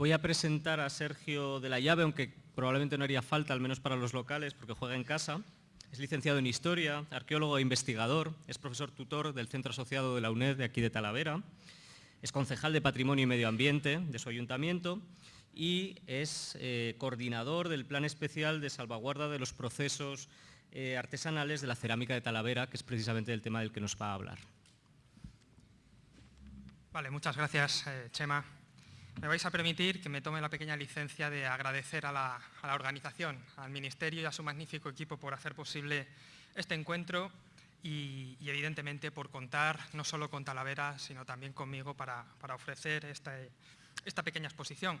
Voy a presentar a Sergio de la Llave, aunque probablemente no haría falta, al menos para los locales, porque juega en casa. Es licenciado en Historia, arqueólogo e investigador, es profesor tutor del Centro Asociado de la UNED de aquí de Talavera, es concejal de Patrimonio y Medio Ambiente de su ayuntamiento y es eh, coordinador del Plan Especial de Salvaguarda de los Procesos eh, Artesanales de la Cerámica de Talavera, que es precisamente el tema del que nos va a hablar. Vale, muchas gracias, eh, Chema. Me vais a permitir que me tome la pequeña licencia de agradecer a la, organización, al Ministerio y a su magnífico equipo por hacer posible este encuentro y, evidentemente por contar no solo con Talavera, sino también conmigo para, ofrecer esta, pequeña exposición.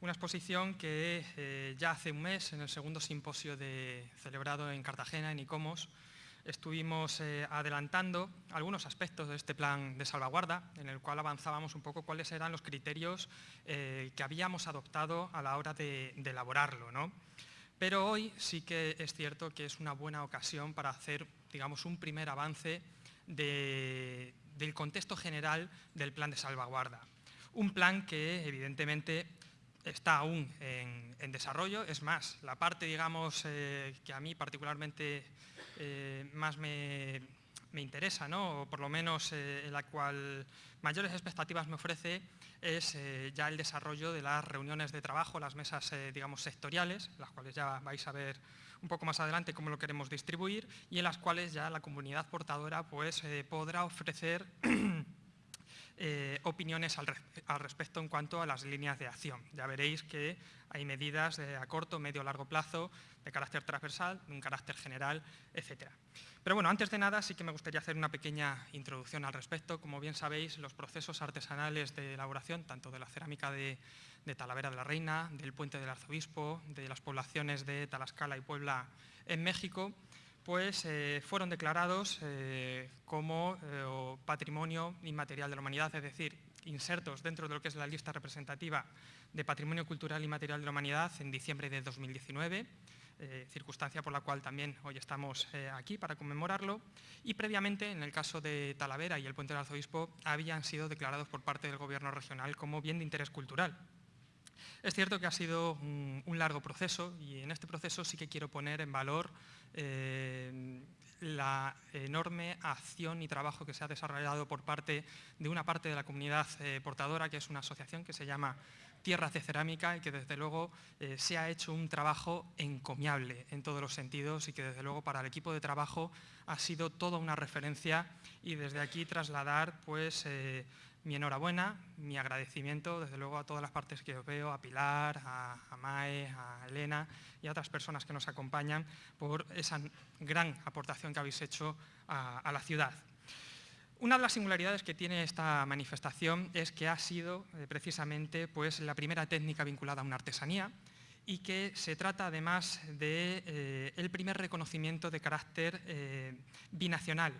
Una exposición que eh, ya hace un mes, en el segundo simposio celebrado en Cartagena, en ICOMOS, estuvimos eh, adelantando algunos aspectos de este plan de salvaguarda, en el cual avanzábamos un poco cuáles eran los criterios eh, que habíamos adoptado a la hora de, elaborarlo. ¿no? Pero hoy sí que es cierto que es una buena ocasión para hacer digamos, un primer avance del contexto general del plan de salvaguarda. Un plan que evidentemente está aún en, desarrollo, es más, la parte digamos, eh, que a mí particularmente eh, más me, interesa, ¿no? o por lo menos eh, la cual mayores expectativas me ofrece, es eh, ya el desarrollo de las reuniones de trabajo, las mesas digamos, sectoriales, las cuales ya vais a ver un poco más adelante cómo lo queremos distribuir, y en las cuales ya la comunidad portadora pues, podrá ofrecer opiniones al, respecto en cuanto a las líneas de acción. Ya veréis que hay medidas a corto, medio, largo plazo de carácter transversal, de un carácter general, etc. Pero bueno, antes de nada sí que me gustaría hacer una pequeña introducción al respecto. Como bien sabéis, los procesos artesanales de elaboración, tanto de la cerámica de, Talavera de la Reina, del Puente del Arzobispo, de las poblaciones de Talascala y Puebla en México, pues fueron declarados eh, como eh, patrimonio inmaterial de la humanidad, es decir, insertos dentro de lo que es la lista representativa de Patrimonio Cultural y Material de la Humanidad en diciembre de 2019, eh, circunstancia por la cual también hoy estamos aquí para conmemorarlo, y previamente, en el caso de Talavera y el Puente del Arzobispo, habían sido declarados por parte del Gobierno regional como bien de interés cultural. Es cierto que ha sido un, largo proceso y en este proceso sí que quiero poner en valor eh, la enorme acción y trabajo que se ha desarrollado por parte de una parte de la comunidad portadora, que es una asociación que se llama tierras de cerámica y que desde luego eh, se ha hecho un trabajo encomiable en todos los sentidos y que desde luego para el equipo de trabajo ha sido toda una referencia y desde aquí trasladar pues eh, mi enhorabuena, mi agradecimiento desde luego a todas las partes que os veo, a Pilar, a, Mae, a Elena y a otras personas que nos acompañan por esa gran aportación que habéis hecho a la ciudad. Una de las singularidades que tiene esta manifestación es que ha sido eh, precisamente pues, la primera técnica vinculada a una artesanía y que se trata además del de, eh, primer reconocimiento de carácter eh, binacional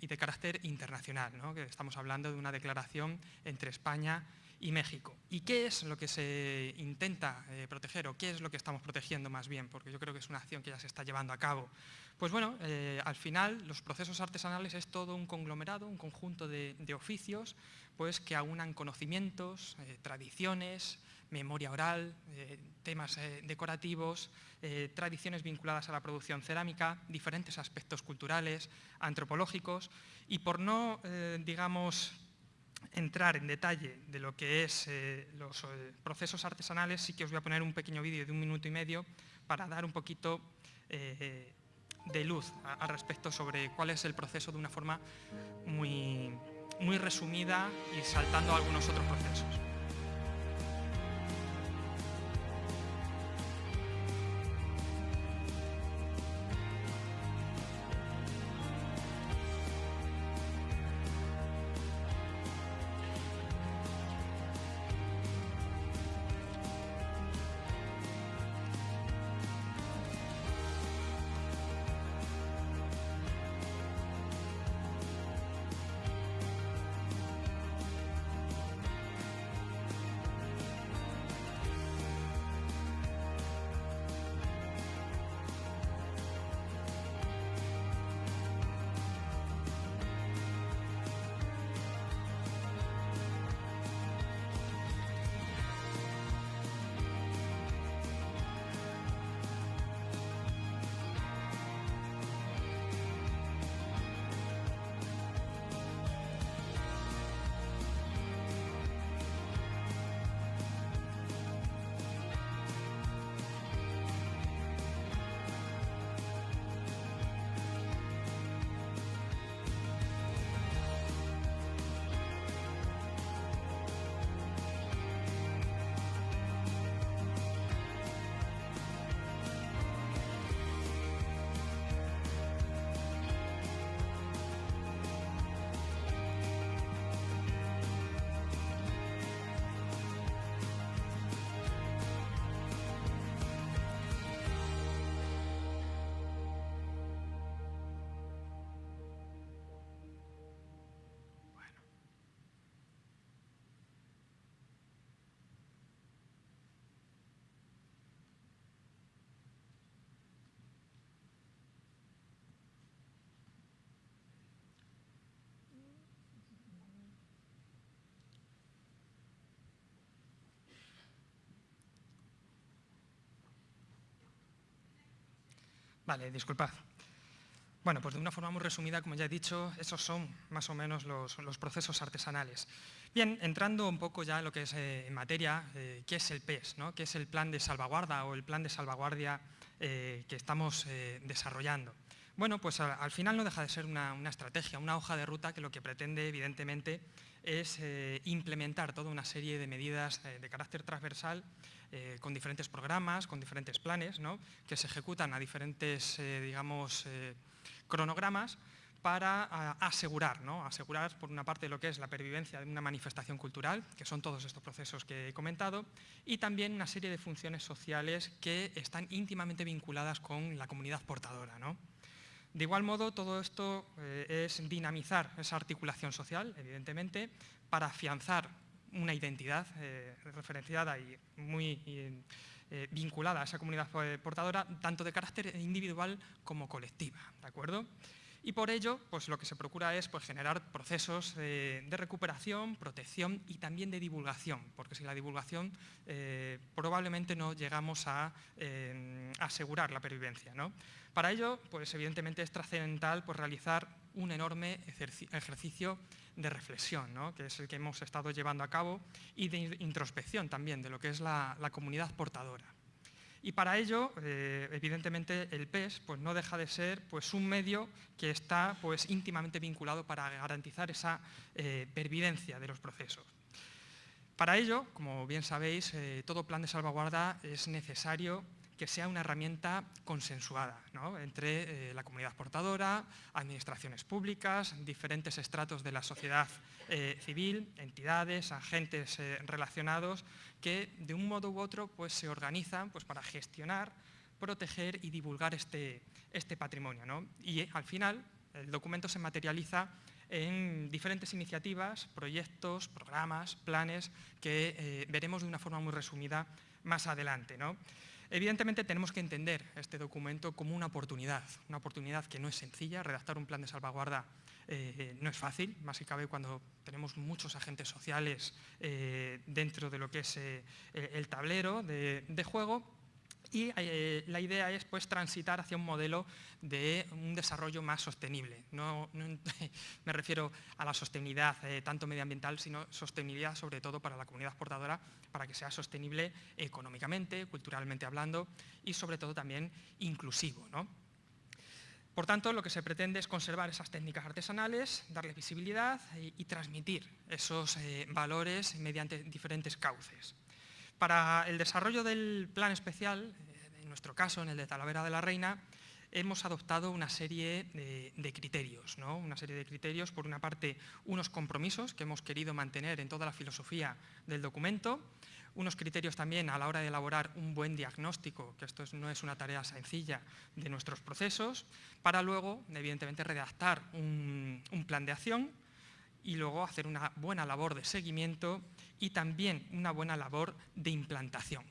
y de carácter internacional, que estamos hablando de una declaración entre España y México. ¿Y qué es lo que se intenta proteger o qué es lo que estamos protegiendo más bien? Porque yo creo que es una acción que ya se está llevando a cabo. Pues bueno, eh, al final los procesos artesanales es todo un conglomerado, un conjunto de, oficios pues, que aunan conocimientos, eh, tradiciones, memoria oral, eh, temas decorativos, tradiciones vinculadas a la producción cerámica, diferentes aspectos culturales, antropológicos y por no, digamos, entrar en detalle de lo que es los procesos artesanales, sí que os voy a poner un pequeño vídeo de un minuto y medio para dar un poquito de luz al respecto sobre cuál es el proceso de una forma muy, muy resumida y saltando algunos otros procesos. Vale, disculpad. Bueno, pues de una forma muy resumida, como ya he dicho, esos son más o menos los, procesos artesanales. Bien, entrando un poco ya en lo que es eh, en materia, eh, ¿qué es el PES? ¿no? ¿Qué es el plan de salvaguarda o el plan de salvaguardia eh, que estamos desarrollando? Bueno, pues al final no deja de ser una, estrategia, una hoja de ruta que lo que pretende, evidentemente, es implementar toda una serie de medidas de carácter transversal con diferentes programas, con diferentes planes, que se ejecutan a diferentes, digamos, cronogramas para asegurar, asegurar por una parte lo que es la pervivencia de una manifestación cultural, que son todos estos procesos que he comentado, y también una serie de funciones sociales que están íntimamente vinculadas con la comunidad portadora. De igual modo, todo esto eh, es dinamizar esa articulación social, evidentemente, para afianzar una identidad eh, referenciada y muy eh, vinculada a esa comunidad portadora, tanto de carácter individual como colectiva. ¿de acuerdo? Y por ello, pues lo que se procura es pues, generar procesos de, recuperación, protección y también de divulgación, porque sin la divulgación eh, probablemente no llegamos a eh, asegurar la pervivencia. ¿no? Para ello, pues evidentemente es trascendental pues, realizar un enorme ejercicio de reflexión, ¿no? que es el que hemos estado llevando a cabo, y de introspección también de lo que es la, comunidad portadora. Y para ello, eh, evidentemente, el PES pues, no deja de ser pues, un medio que está pues, íntimamente vinculado para garantizar esa eh, pervivencia de los procesos. Para ello, como bien sabéis, eh, todo plan de salvaguarda es necesario que sea una herramienta consensuada entre eh, la comunidad portadora, administraciones públicas, diferentes estratos de la sociedad eh, civil, entidades, agentes eh, relacionados, que de un modo u otro pues, se organizan pues, para gestionar, proteger y divulgar este, este patrimonio. Y al final el documento se materializa en diferentes iniciativas, proyectos, programas, planes que veremos de una forma muy resumida más adelante. Evidentemente tenemos que entender este documento como una oportunidad, una oportunidad que no es sencilla, redactar un plan de salvaguarda eh, no es fácil, más si cabe cuando tenemos muchos agentes sociales eh, dentro de lo que es eh, el tablero de juego, y eh, la idea es pues, transitar hacia un modelo de un desarrollo más sostenible. No, me refiero a la sostenibilidad eh, tanto medioambiental, sino sostenibilidad sobre todo para la comunidad portadora, para que sea sostenible económicamente, culturalmente hablando y sobre todo también inclusivo. Por tanto, lo que se pretende es conservar esas técnicas artesanales, darle visibilidad y, transmitir esos eh, valores mediante diferentes cauces. Para el desarrollo del plan especial, eh, en nuestro caso, en el de Talavera de la Reina, hemos adoptado una serie de, criterios, una serie de criterios, por una parte, unos compromisos que hemos querido mantener en toda la filosofía del documento, unos criterios también a la hora de elaborar un buen diagnóstico, que esto no es una tarea sencilla, de nuestros procesos, para luego, evidentemente, redactar un plan de acción y luego hacer una buena labor de seguimiento y también una buena labor de implantación.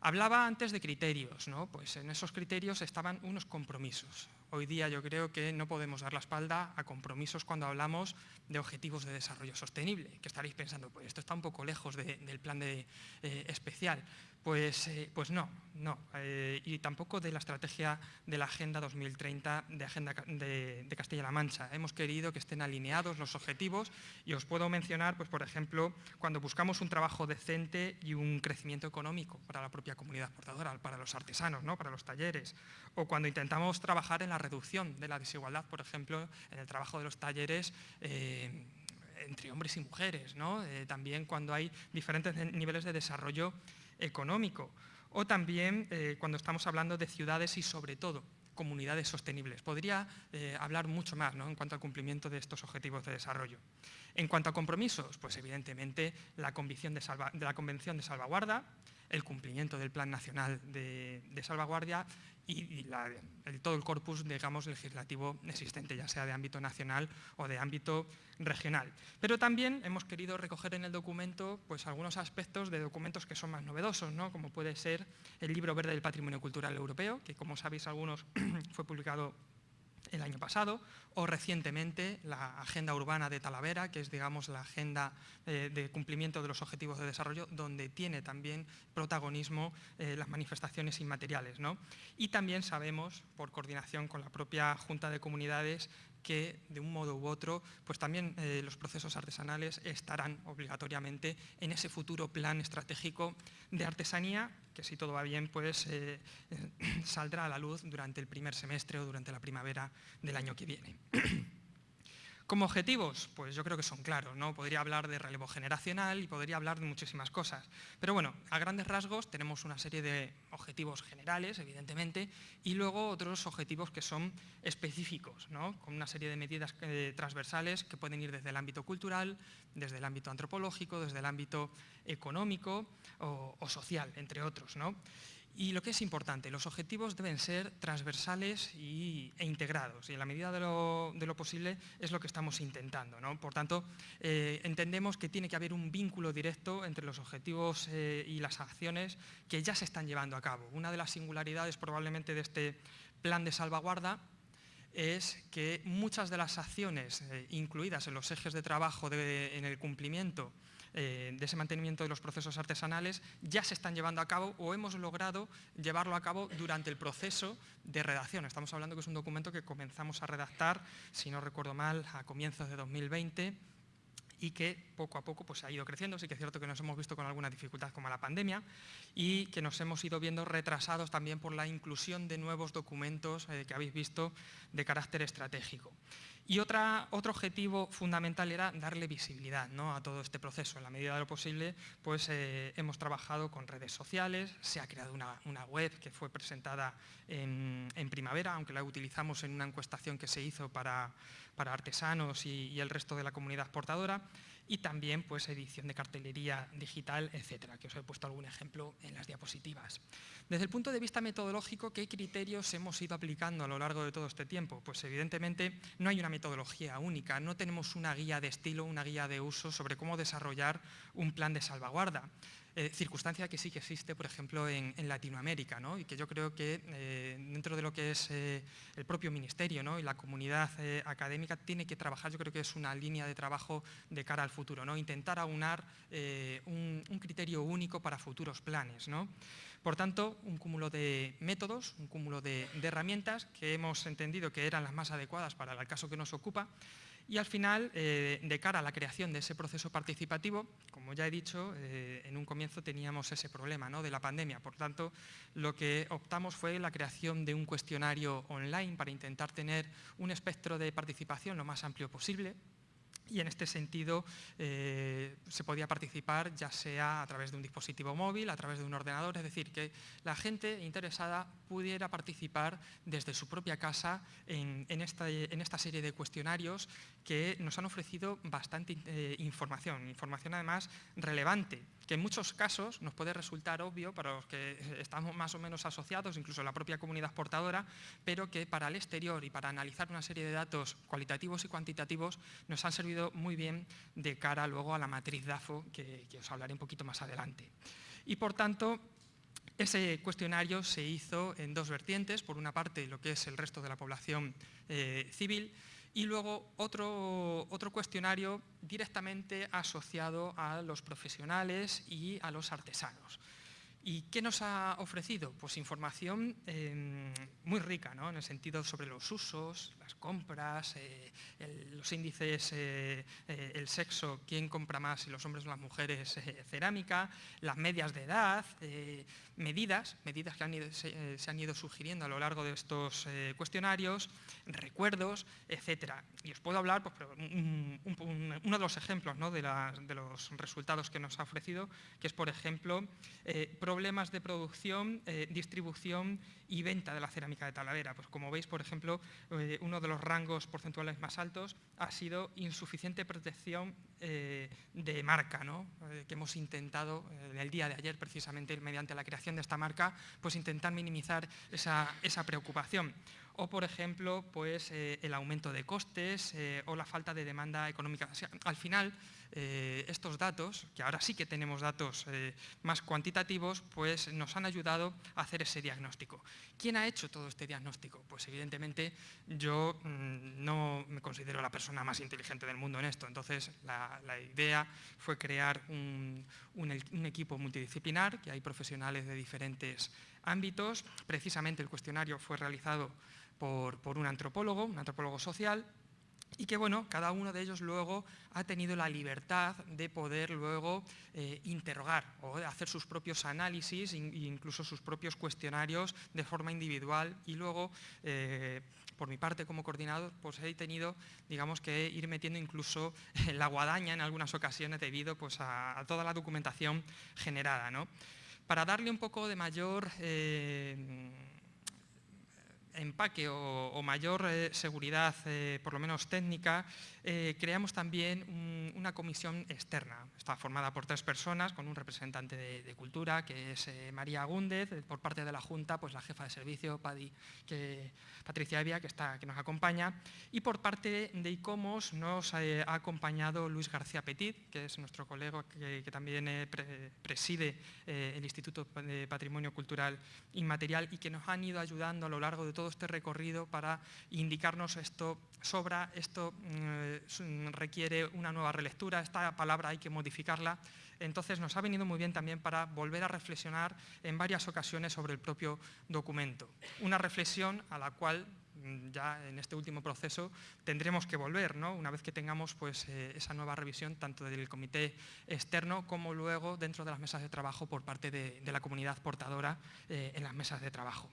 Hablaba antes de criterios, ¿no? pues en esos criterios estaban unos compromisos. Hoy día yo creo que no podemos dar la espalda a compromisos cuando hablamos de objetivos de desarrollo sostenible, que estaréis pensando, pues esto está un poco lejos del plan de, eh, especial. Pues, eh, pues no, no. Eh, y tampoco de la estrategia de la Agenda 2030 de, Agenda de, Castilla-La Mancha. Hemos querido que estén alineados los objetivos y os puedo mencionar, pues, por ejemplo, cuando buscamos un trabajo decente y un crecimiento económico para la propia comunidad portadora, para los artesanos, ¿no? para los talleres, o cuando intentamos trabajar en la reducción de la desigualdad, por ejemplo, en el trabajo de los talleres eh, entre hombres y mujeres, ¿no? también cuando hay diferentes niveles de desarrollo económico o también eh, cuando estamos hablando de ciudades y sobre todo comunidades sostenibles. Podría eh, hablar mucho más en cuanto al cumplimiento de estos objetivos de desarrollo. En cuanto a compromisos, pues evidentemente la, Convención de, la Convención de Salvaguarda, el cumplimiento del Plan Nacional de, Salvaguardia y, todo el corpus digamos, legislativo existente, ya sea de ámbito nacional o de ámbito regional. Pero también hemos querido recoger en el documento pues, algunos aspectos de documentos que son más novedosos, ¿no? como puede ser el Libro Verde del Patrimonio Cultural Europeo, que como sabéis algunos fue publicado el año pasado, o recientemente la Agenda Urbana de Talavera, que es digamos, la agenda eh, de cumplimiento de los objetivos de desarrollo, donde tiene también protagonismo eh, las manifestaciones inmateriales. ¿no? Y también sabemos, por coordinación con la propia Junta de Comunidades, que de un modo u otro, pues también eh, los procesos artesanales estarán obligatoriamente en ese futuro plan estratégico de artesanía, que si todo va bien, pues eh, saldrá a la luz durante el primer semestre o durante la primavera del año que viene. Como objetivos, pues yo creo que son claros, ¿no? Podría hablar de relevo generacional y podría hablar de muchísimas cosas. Pero bueno, a grandes rasgos tenemos una serie de objetivos generales, evidentemente, y luego otros objetivos que son específicos, ¿no? Con una serie de medidas eh, transversales que pueden ir desde el ámbito cultural, desde el ámbito antropológico, desde el ámbito económico o, o social, entre otros, ¿no? Y lo que es importante, los objetivos deben ser transversales e integrados y en la medida de lo, posible es lo que estamos intentando. Por tanto, eh, entendemos que tiene que haber un vínculo directo entre los objetivos eh, y las acciones que ya se están llevando a cabo. Una de las singularidades probablemente de este plan de salvaguarda es que muchas de las acciones eh, incluidas en los ejes de trabajo en el cumplimiento eh, de ese mantenimiento de los procesos artesanales ya se están llevando a cabo o hemos logrado llevarlo a cabo durante el proceso de redacción. Estamos hablando que es un documento que comenzamos a redactar, si no recuerdo mal, a comienzos de 2020 y que poco a poco pues, ha ido creciendo. Sí que es cierto que nos hemos visto con alguna dificultad como la pandemia y que nos hemos ido viendo retrasados también por la inclusión de nuevos documentos eh, que habéis visto de carácter estratégico. Y otra, otro objetivo fundamental era darle visibilidad ¿no? a todo este proceso. En la medida de lo posible, pues eh, hemos trabajado con redes sociales, se ha creado una, web que fue presentada en, primavera, aunque la utilizamos en una encuestación que se hizo para, para artesanos y, el resto de la comunidad exportadora y también pues, edición de cartelería digital, etcétera, que os he puesto algún ejemplo en las diapositivas. Desde el punto de vista metodológico, ¿qué criterios hemos ido aplicando a lo largo de todo este tiempo? Pues evidentemente no hay una metodología única, no tenemos una guía de estilo, una guía de uso sobre cómo desarrollar un plan de salvaguarda. Eh, circunstancia que sí que existe, por ejemplo, en, Latinoamérica, ¿no? y que yo creo que eh, dentro de lo que es eh, el propio ministerio ¿no? y la comunidad académica tiene que trabajar, yo creo que es una línea de trabajo de cara al futuro, ¿no? intentar aunar un, criterio único para futuros planes. ¿no? Por tanto, un cúmulo de métodos, un cúmulo de, de herramientas que hemos entendido que eran las más adecuadas para el caso que nos ocupa, y al final, eh, de cara a la creación de ese proceso participativo, como ya he dicho, eh, en un comienzo teníamos ese problema ¿no? de la pandemia. Por tanto, lo que optamos fue la creación de un cuestionario online para intentar tener un espectro de participación lo más amplio posible, y en este sentido eh, se podía participar ya sea a través de un dispositivo móvil, a través de un ordenador, es decir, que la gente interesada pudiera participar desde su propia casa en, esta, serie de cuestionarios que nos han ofrecido bastante eh, información, información además relevante, que en muchos casos nos puede resultar obvio para los que estamos más o menos asociados, incluso la propia comunidad portadora, pero que para el exterior y para analizar una serie de datos cualitativos y cuantitativos nos han servido muy bien de cara luego a la matriz DAFO, que, os hablaré un poquito más adelante. Y por tanto, ese cuestionario se hizo en dos vertientes, por una parte lo que es el resto de la población eh, civil y luego otro, otro cuestionario directamente asociado a los profesionales y a los artesanos. ¿Y qué nos ha ofrecido? Pues información em, muy rica, ¿no? en el sentido sobre los usos, las compras, eh, los índices, eh, eh, el sexo, quién compra más, si los hombres o las mujeres, cerámica, las medias de edad, medidas, medidas que se, han ido sugiriendo a lo largo de estos cuestionarios, recuerdos, etc. Y os puedo hablar, pues, uno de los ejemplos ¿no? de, los resultados que nos ha ofrecido, que es, por ejemplo, problemas de producción, distribución y venta de la cerámica de Talavera. Pues como veis, por ejemplo, eh, uno de los rangos porcentuales más altos ha sido insuficiente protección eh, de marca, ¿no? que hemos intentado en el día de ayer, precisamente mediante la creación de esta marca, pues intentar minimizar esa, esa preocupación. o, por ejemplo, pues, eh, el aumento de costes eh, o la falta de demanda económica. al final, eh, estos datos, que ahora sí que tenemos datos más cuantitativos, pues nos han ayudado a hacer ese diagnóstico. ¿Quién ha hecho todo este diagnóstico? Pues evidentemente yo mm, no me considero la persona más inteligente del mundo en esto, entonces la, idea fue crear un, un equipo multidisciplinar, que hay profesionales de diferentes ámbitos. Precisamente el cuestionario fue realizado por, un antropólogo, un antropólogo social, y que bueno, cada uno de ellos luego ha tenido la libertad de poder luego eh, interrogar o hacer sus propios análisis e incluso sus propios cuestionarios de forma individual y luego, eh, por mi parte como coordinador, pues he tenido digamos que ir metiendo incluso la guadaña en algunas ocasiones debido pues, a, toda la documentación generada. ¿no? Para darle un poco de mayor... Eh, empaque o, mayor eh, seguridad, eh, por lo menos técnica, eh, creamos también una comisión externa. Está formada por tres personas, con un representante de, cultura, que es María Gúndez, por parte de la Junta, pues la jefa de servicio, que, Patricia Evia, que, está, que nos acompaña, y por parte de ICOMOS nos ha acompañado Luis García Petit, que es nuestro colega que, también preside el Instituto de Patrimonio Cultural Inmaterial y que nos han ido ayudando a lo largo de todo este recorrido para indicarnos esto sobra, esto mm, requiere una nueva relectura, esta palabra hay que modificarla. Entonces nos ha venido muy bien también para volver a reflexionar en varias ocasiones sobre el propio documento. Una reflexión a la cual mm, ya en este último proceso tendremos que volver, ¿no? una vez que tengamos pues, eh, esa nueva revisión tanto del comité externo como luego dentro de las mesas de trabajo por parte de, la comunidad portadora eh, en las mesas de trabajo.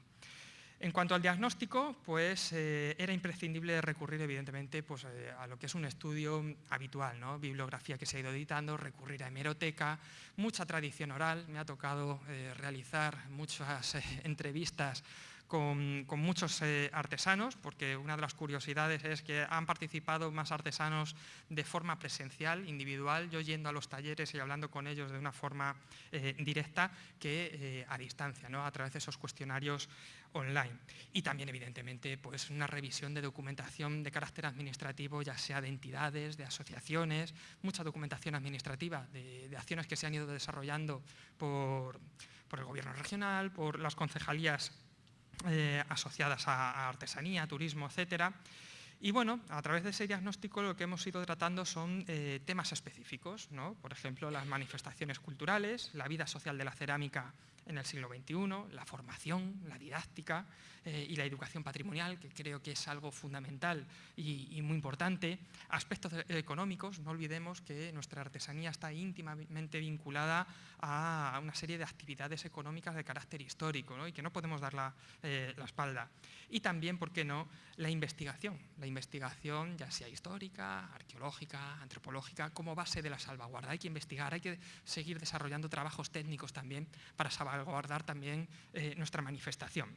En cuanto al diagnóstico, pues eh, era imprescindible recurrir evidentemente pues, eh, a lo que es un estudio habitual, ¿no? bibliografía que se ha ido editando, recurrir a hemeroteca, mucha tradición oral, me ha tocado eh, realizar muchas entrevistas con, muchos eh, artesanos, porque una de las curiosidades es que han participado más artesanos de forma presencial, individual, yo yendo a los talleres y hablando con ellos de una forma eh, directa que eh, a distancia, ¿no? a través de esos cuestionarios online. Y también, evidentemente, pues una revisión de documentación de carácter administrativo, ya sea de entidades, de asociaciones, mucha documentación administrativa de, acciones que se han ido desarrollando por, por el gobierno regional, por las concejalías eh, asociadas a, artesanía, turismo, etcétera. Y bueno, a través de ese diagnóstico lo que hemos ido tratando son eh, temas específicos, ¿no? por ejemplo, las manifestaciones culturales, la vida social de la cerámica en el siglo XXI, la formación, la didáctica eh, y la educación patrimonial, que creo que es algo fundamental y, muy importante. Aspectos económicos, no olvidemos que nuestra artesanía está íntimamente vinculada a una serie de actividades económicas de carácter histórico y que no podemos dar la, eh, la espalda. Y también, ¿por qué no?, la investigación. La investigación, ya sea histórica, arqueológica, antropológica, como base de la salvaguarda. Hay que investigar, hay que seguir desarrollando trabajos técnicos también para salvaguardar también eh, nuestra manifestación.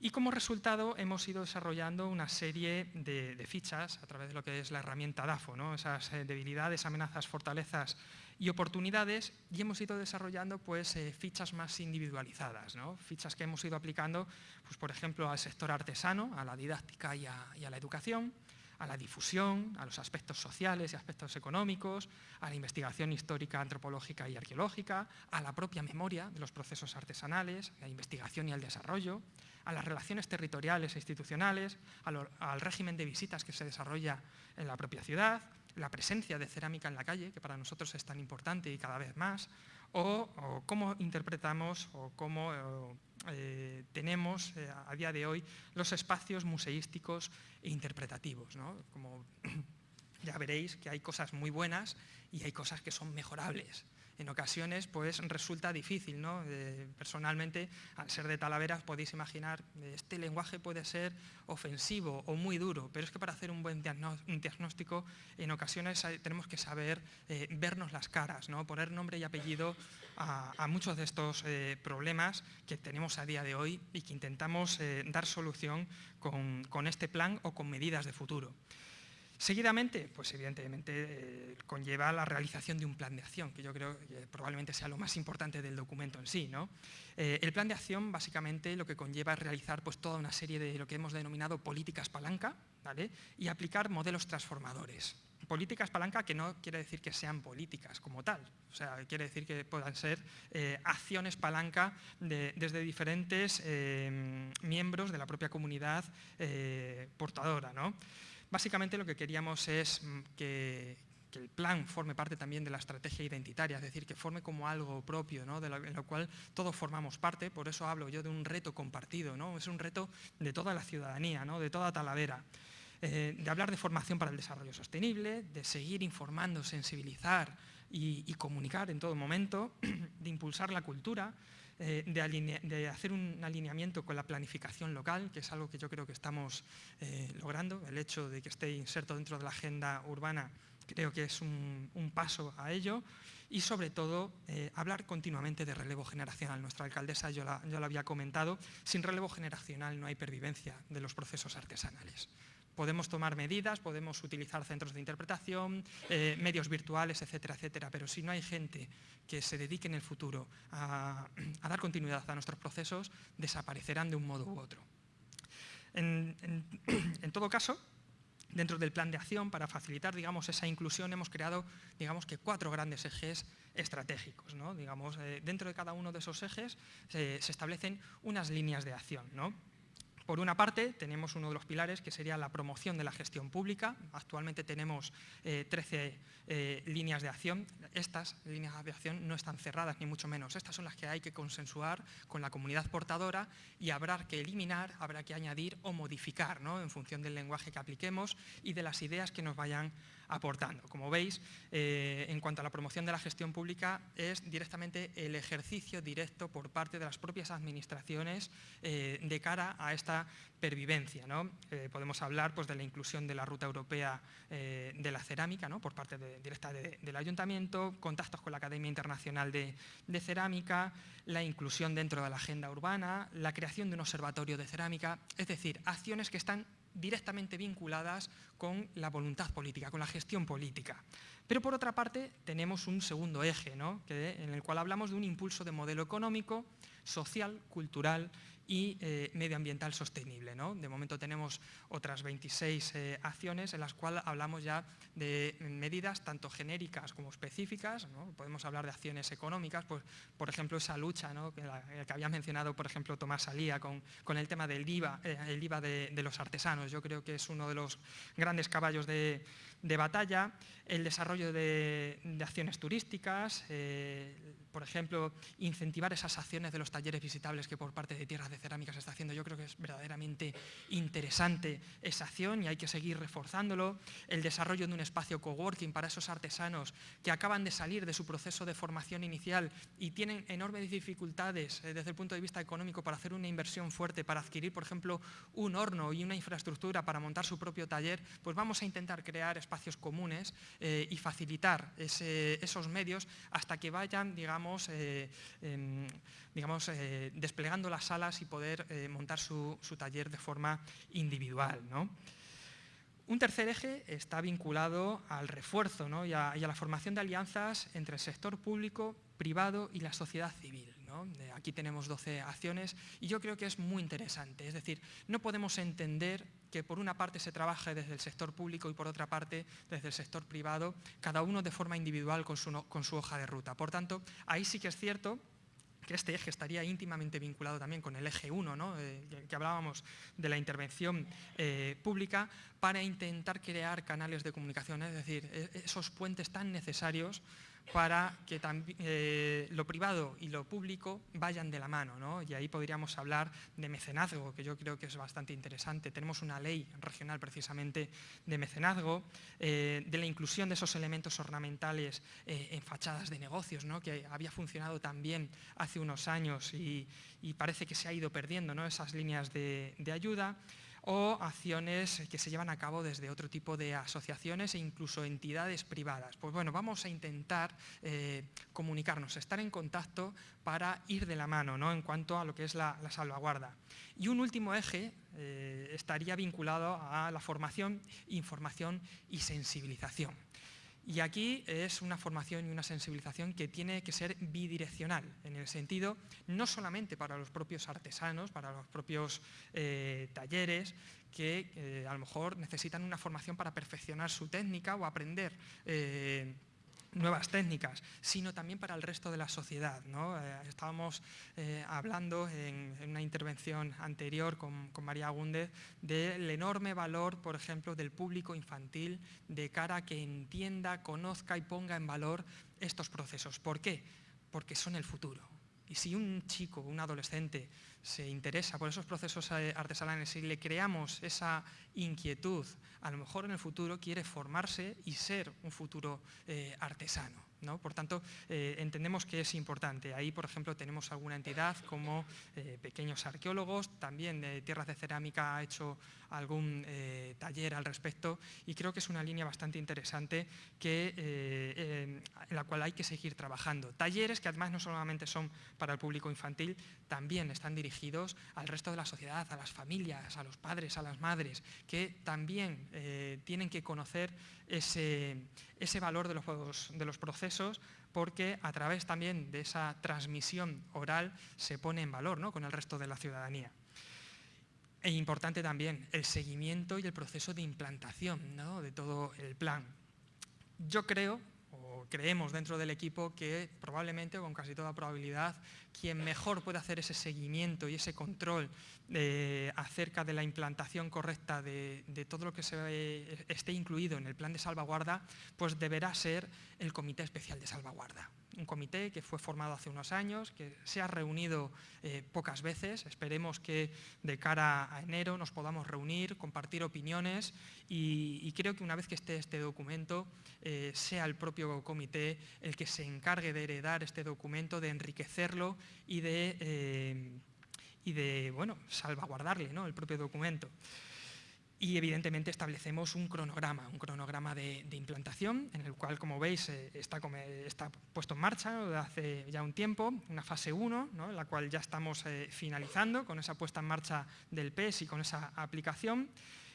Y como resultado hemos ido desarrollando una serie de, fichas a través de lo que es la herramienta DAFO, ¿no? esas eh, debilidades, amenazas, fortalezas y oportunidades y hemos ido desarrollando pues, eh, fichas más individualizadas, fichas que hemos ido aplicando, pues, por ejemplo, al sector artesano, a la didáctica y a, la educación, a la difusión, a los aspectos sociales y aspectos económicos, a la investigación histórica, antropológica y arqueológica, a la propia memoria de los procesos artesanales, a la investigación y al desarrollo, a las relaciones territoriales e institucionales, al régimen de visitas que se desarrolla en la propia ciudad, la presencia de cerámica en la calle, que para nosotros es tan importante y cada vez más, o, cómo interpretamos o cómo eh, tenemos eh, a día de hoy los espacios museísticos e interpretativos. Como ya veréis que hay cosas muy buenas y hay cosas que son mejorables en ocasiones pues resulta difícil. ¿no? Eh, personalmente, al ser de Talavera, podéis imaginar, este lenguaje puede ser ofensivo o muy duro, pero es que para hacer un buen diagnóstico, en ocasiones tenemos que saber eh, vernos las caras, ¿no? poner nombre y apellido a, muchos de estos eh, problemas que tenemos a día de hoy y que intentamos dar solución con este plan o con medidas de futuro. Seguidamente, pues evidentemente eh, conlleva la realización de un plan de acción, que yo creo que probablemente sea lo más importante del documento en sí. ¿no? Eh, el plan de acción básicamente lo que conlleva es realizar pues, toda una serie de lo que hemos denominado políticas palanca ¿vale? y aplicar modelos transformadores. Políticas palanca que no quiere decir que sean políticas como tal, o sea, quiere decir que puedan ser eh, acciones palanca desde diferentes miembros de la propia comunidad portadora. ¿no? Básicamente lo que queríamos es mm, que, el plan forme parte también de la estrategia identitaria, es decir, que forme como algo propio, ¿no? de lo, en lo cual todos formamos parte, por eso hablo yo de un reto compartido, ¿no? es un reto de toda la ciudadanía, ¿no? de toda Talavera. Eh, de hablar de formación para el desarrollo sostenible, de seguir informando, sensibilizar y comunicar en todo momento, de impulsar la cultura, eh, de, hacer un alineamiento con la planificación local, que es algo que yo creo que estamos eh, logrando. El hecho de que esté inserto dentro de la agenda urbana creo que es un, paso a ello. Y sobre todo, eh, hablar continuamente de relevo generacional. Nuestra alcaldesa, yo, la, yo lo había comentado, sin relevo generacional no hay pervivencia de los procesos artesanales podemos tomar medidas, podemos utilizar centros de interpretación, eh, medios virtuales, etcétera, etcétera, pero si no hay gente que se dedique en el futuro a, dar continuidad a nuestros procesos, desaparecerán de un modo u otro. En, todo caso, dentro del plan de acción, para facilitar digamos, esa inclusión, hemos creado digamos, que cuatro grandes ejes estratégicos. Digamos, eh, dentro de cada uno de esos ejes se establecen unas líneas de acción. ¿no? Por una parte, tenemos uno de los pilares que sería la promoción de la gestión pública. Actualmente tenemos 13 eh, eh, líneas de acción. Estas líneas de acción no están cerradas, ni mucho menos. Estas son las que hay que consensuar con la comunidad portadora y habrá que eliminar, habrá que añadir o modificar en función del lenguaje que apliquemos y de las ideas que nos vayan aportando. Como veis, eh, en cuanto a la promoción de la gestión pública, es directamente el ejercicio directo por parte de las propias administraciones de cara a esta pervivencia. ¿no? Eh, podemos hablar pues, de la inclusión de la ruta europea eh, de la cerámica ¿no? por parte directa del ayuntamiento, contactos con la Academia Internacional de, Cerámica, la inclusión dentro de la agenda urbana, la creación de un observatorio de cerámica, es decir, acciones que están directamente vinculadas con la voluntad política, con la gestión política. Pero por otra parte tenemos un segundo eje, ¿no? en el cual hablamos de un impulso de modelo económico, social, cultural y eh, medioambiental sostenible. ¿no? De momento tenemos otras 26 eh, acciones en las cuales hablamos ya de medidas tanto genéricas como específicas. Podemos hablar de acciones económicas, pues, por ejemplo, esa lucha que, había mencionado, por ejemplo, Tomás Salía con, con el tema del IVA, eh, el IVA de, los artesanos. Yo creo que es uno de los grandes caballos de, de batalla, el desarrollo de, acciones turísticas, eh, por ejemplo, incentivar esas acciones de los talleres visitables que por parte de Tierras de Cerámica se está haciendo. Yo creo que es verdaderamente interesante esa acción y hay que seguir reforzándolo. El desarrollo de un espacio coworking para esos artesanos que acaban de salir de su proceso de formación inicial y tienen enormes dificultades eh, desde el punto de vista económico para hacer una inversión fuerte, para adquirir, por ejemplo, un horno y una infraestructura para montar su propio taller, pues vamos a intentar crear espacios comunes eh, y facilitar esos medios hasta que vayan, digamos, eh, em, digamos eh, desplegando las salas y poder montar su, taller de forma individual. Un tercer eje está vinculado al refuerzo y, a, la formación de alianzas entre el sector público, privado y la sociedad civil. Aquí tenemos 12 acciones y yo creo que es muy interesante. Es decir, no podemos entender que por una parte se trabaje desde el sector público y por otra parte desde el sector privado, cada uno de forma individual con su, con su hoja de ruta. Por tanto, ahí sí que es cierto que este eje estaría íntimamente vinculado también con el eje 1, ¿no? Eh, que hablábamos de la intervención eh, pública, para intentar crear canales de comunicación, es decir, e, esos puentes tan necesarios para que eh, lo privado y lo público vayan de la mano. ¿no? Y ahí podríamos hablar de mecenazgo, que yo creo que es bastante interesante. Tenemos una ley regional precisamente de mecenazgo, eh, de la inclusión de esos elementos ornamentales eh, en fachadas de negocios, ¿no? que había funcionado también hace unos años y, parece que se ha ido perdiendo ¿no? esas líneas de, de ayuda o acciones que se llevan a cabo desde otro tipo de asociaciones e incluso entidades privadas. Pues bueno, vamos a intentar eh, comunicarnos, estar en contacto para ir de la mano ¿no? en cuanto a lo que es la, salvaguarda. Y un último eje eh, estaría vinculado a la formación, información y sensibilización. Y aquí es una formación y una sensibilización que tiene que ser bidireccional, en el sentido no solamente para los propios artesanos, para los propios eh, talleres, que eh, a lo mejor necesitan una formación para perfeccionar su técnica o aprender eh, nuevas técnicas, sino también para el resto de la sociedad. Eh, estábamos eh, hablando en, una intervención anterior con, María Gúndez del enorme valor, por ejemplo, del público infantil de cara a que entienda, conozca y ponga en valor estos procesos. ¿Por qué? Porque son el futuro. Y si un chico, un adolescente, se interesa por esos procesos eh, artesanales y le creamos esa inquietud, a lo mejor en el futuro quiere formarse y ser un futuro eh, artesano. Por tanto, eh, entendemos que es importante. Ahí, por ejemplo, tenemos alguna entidad como Pequeños Arqueólogos, también de Tierras de Cerámica ha hecho algún taller al respecto y creo que es una línea bastante interesante que, en la cual hay que seguir trabajando. Talleres que además no solamente son para el público infantil, también están dirigidos al resto de la sociedad, a las familias, a los padres, a las madres, que también tienen que conocer ese, ese valor de los, de los procesos porque a través también de esa transmisión oral se pone en valor ¿no? con el resto de la ciudadanía. E importante también el seguimiento y el proceso de implantación de todo el plan. Yo creo, o creemos dentro del equipo, que probablemente, con casi toda probabilidad, quien mejor puede hacer ese seguimiento y ese control eh, acerca de la implantación correcta de, todo lo que eh, esté incluido en el plan de salvaguarda, pues deberá ser el Comité Especial de Salvaguarda un comité que fue formado hace unos años, que se ha reunido eh, pocas veces. Esperemos que de cara a enero nos podamos reunir, compartir opiniones y, creo que una vez que esté este documento, eh, sea el propio comité el que se encargue de heredar este documento, de enriquecerlo y de, eh, y de bueno, salvaguardarle ¿no? el propio documento y evidentemente establecemos un cronograma, un cronograma de, implantación en el cual, como veis, eh, está, está, puesto en marcha desde hace ya un tiempo, una fase 1, en la cual ya estamos eh, finalizando con esa puesta en marcha del PES y con esa aplicación.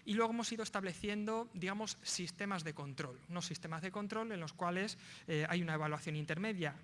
Y luego hemos ido estableciendo, digamos, sistemas de control, unos sistemas de control en los cuales eh, hay una evaluación intermedia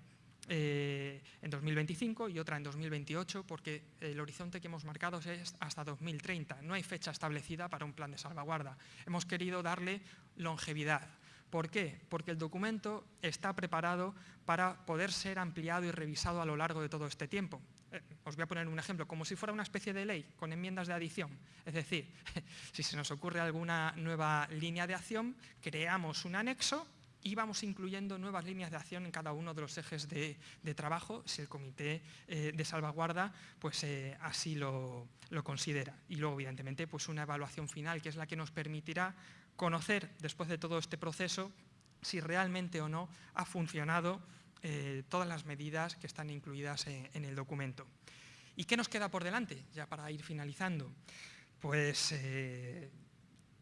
eh, en 2025 y otra en 2028, porque el horizonte que hemos marcado es hasta 2030. No hay fecha establecida para un plan de salvaguarda. Hemos querido darle longevidad. ¿Por qué? Porque el documento está preparado para poder ser ampliado y revisado a lo largo de todo este tiempo. Eh, os voy a poner un ejemplo, como si fuera una especie de ley con enmiendas de adición. Es decir, si se nos ocurre alguna nueva línea de acción, creamos un anexo y vamos incluyendo nuevas líneas de acción en cada uno de los ejes de, trabajo, si el comité eh, de salvaguarda pues, eh, así lo, considera. Y luego, evidentemente, pues una evaluación final, que es la que nos permitirá conocer, después de todo este proceso, si realmente o no ha funcionado eh, todas las medidas que están incluidas en, el documento. ¿Y qué nos queda por delante, ya para ir finalizando? Pues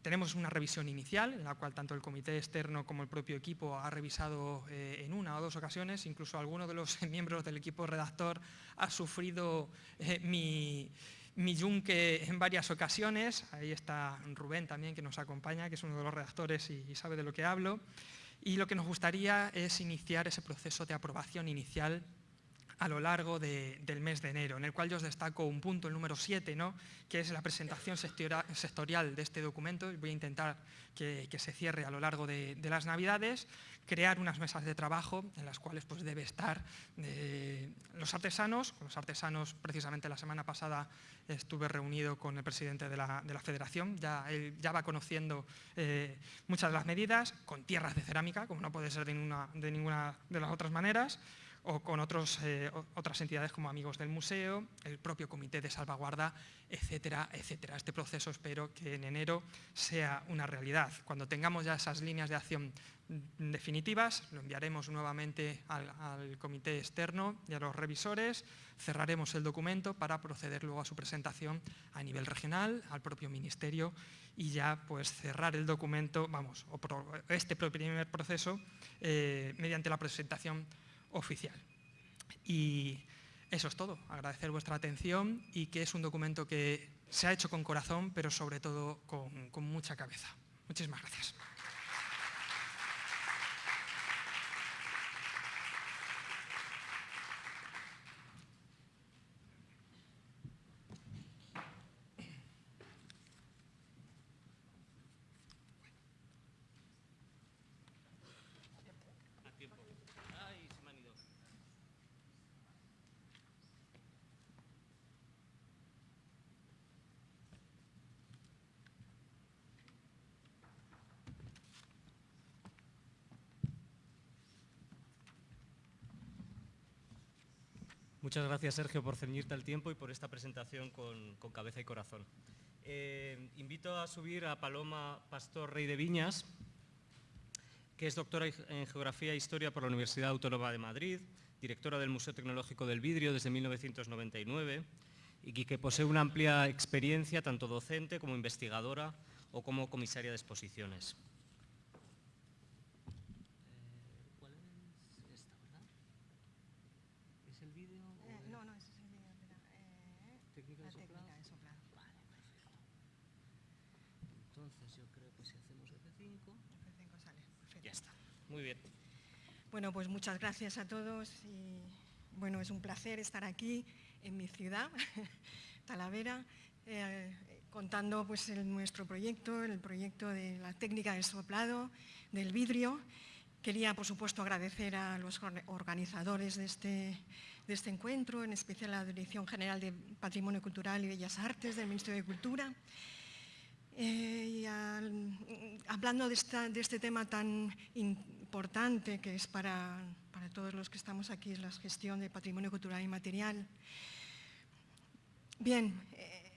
tenemos una revisión inicial, en la cual tanto el comité externo como el propio equipo ha revisado eh, en una o dos ocasiones, incluso alguno de los miembros del equipo redactor ha sufrido eh, mi, yunque en varias ocasiones. Ahí está Rubén también, que nos acompaña, que es uno de los redactores y, sabe de lo que hablo. Y lo que nos gustaría es iniciar ese proceso de aprobación inicial a lo largo del mes de enero, en el cual yo os destaco un punto, el número 7, ¿no? que es la presentación sectorial de este documento. Voy a intentar que, se cierre a lo largo de, las Navidades, crear unas mesas de trabajo en las cuales pues, debe estar eh, los artesanos. Los artesanos, precisamente la semana pasada estuve reunido con el presidente de la, federación, ya, él ya va conociendo eh, muchas de las medidas, con tierras de cerámica, como no puede ser de ninguna de las otras maneras, o con eh, otras entidades como Amigos del Museo, el propio Comité de Salvaguarda, etcétera, etcétera. Este proceso espero que en enero sea una realidad. Cuando tengamos ya esas líneas de acción definitivas, lo enviaremos nuevamente al, comité externo y a los revisores, cerraremos el documento para proceder luego a su presentación a nivel regional, al propio ministerio y ya pues cerrar el documento, vamos, este primer proceso eh, mediante la presentación oficial. Y eso es todo, agradecer vuestra atención y que es un documento que se ha hecho con corazón, pero sobre todo con, mucha cabeza. Muchísimas gracias. Muchas gracias, Sergio, por ceñirte al tiempo y por esta presentación con, cabeza y corazón. Eh, invito a subir a Paloma Pastor Rey de Viñas, que es doctora en Geografía e Historia por la Universidad Autónoma de Madrid, directora del Museo Tecnológico del Vidrio desde 1999 y que posee una amplia experiencia tanto docente como investigadora o como comisaria de exposiciones. Muy bien. Bueno, pues muchas gracias a todos y bueno, es un placer estar aquí en mi ciudad, Talavera, eh, contando pues nuestro proyecto, el proyecto de la técnica del soplado, del vidrio. Quería, por supuesto, agradecer a los organizadores de este, de este encuentro, en especial a la Dirección General de Patrimonio Cultural y Bellas Artes del Ministerio de Cultura, eh, hablando de, este tema tan importante que es para, todos los que estamos aquí, es la gestión de patrimonio cultural y material. Bien, eh,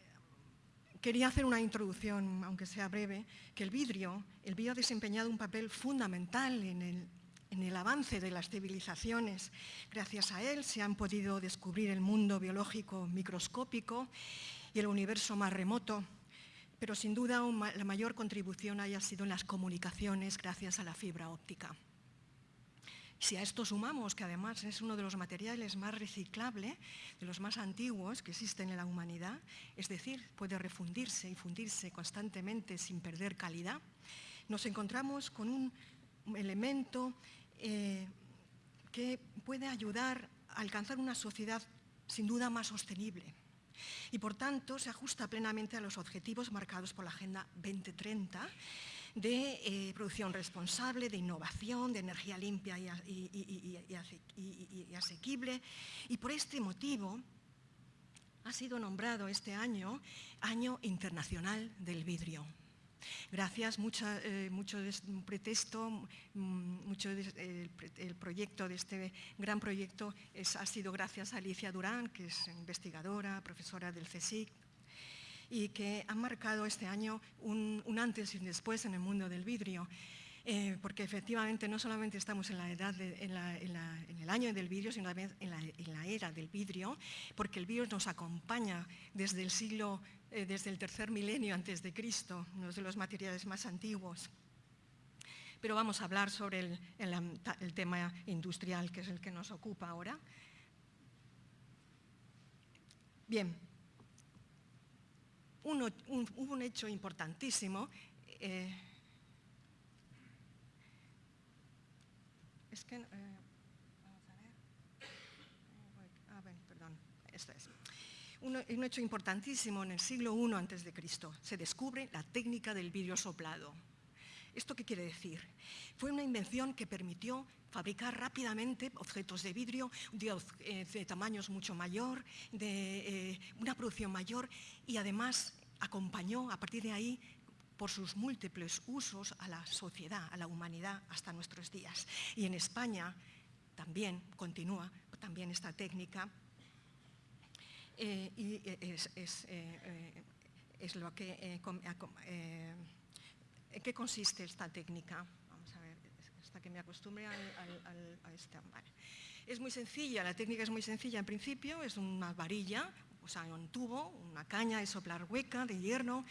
quería hacer una introducción, aunque sea breve, que el vidrio, el vidrio ha desempeñado un papel fundamental en el, en el avance de las civilizaciones. Gracias a él se han podido descubrir el mundo biológico microscópico y el universo más remoto pero sin duda la mayor contribución haya sido en las comunicaciones gracias a la fibra óptica. Si a esto sumamos que además es uno de los materiales más reciclables, de los más antiguos que existen en la humanidad, es decir, puede refundirse y fundirse constantemente sin perder calidad, nos encontramos con un elemento eh, que puede ayudar a alcanzar una sociedad sin duda más sostenible, y por tanto se ajusta plenamente a los objetivos marcados por la Agenda 2030 de eh, producción responsable, de innovación, de energía limpia y, y, asequible. Y por este motivo ha sido nombrado este año Año Internacional del Vidrio. Gracias, eh, mucho pretexto, mm, mucho el, proyecto de este gran proyecto ha sido gracias a Alicia Durán, que es investigadora, profesora del CSIC, y que ha marcado este año un, antes y un después en el mundo del vidrio. Eh, porque efectivamente no solamente estamos en, la edad en, el año del vidrio, sino también en la, era del vidrio, porque el vidrio nos acompaña desde el siglo eh, desde el tercer milenio antes de Cristo, uno de los materiales más antiguos. Pero vamos a hablar sobre el, tema industrial, que es el que nos ocupa ahora. Bien, hubo un, hecho importantísimo. Eh, es que... Eh, vamos a ver. Ah, bueno, perdón, esto es un, hecho importantísimo en el siglo I a.C. Se descubre la técnica del vidrio soplado. ¿Esto qué quiere decir? Fue una invención que permitió fabricar rápidamente objetos de vidrio de, eh, tamaños mucho mayor, de eh, una producción mayor y además acompañó a partir de ahí por sus múltiples usos a la sociedad, a la humanidad hasta nuestros días. Y en España también continúa también esta técnica y es, lo que... ¿En qué consiste esta técnica? Vamos a ver, hasta que me acostumbre a esta. Es muy sencilla, la técnica es muy sencilla en principio, es una varilla, o sea, un tubo, una caña de soplar hueca de hierro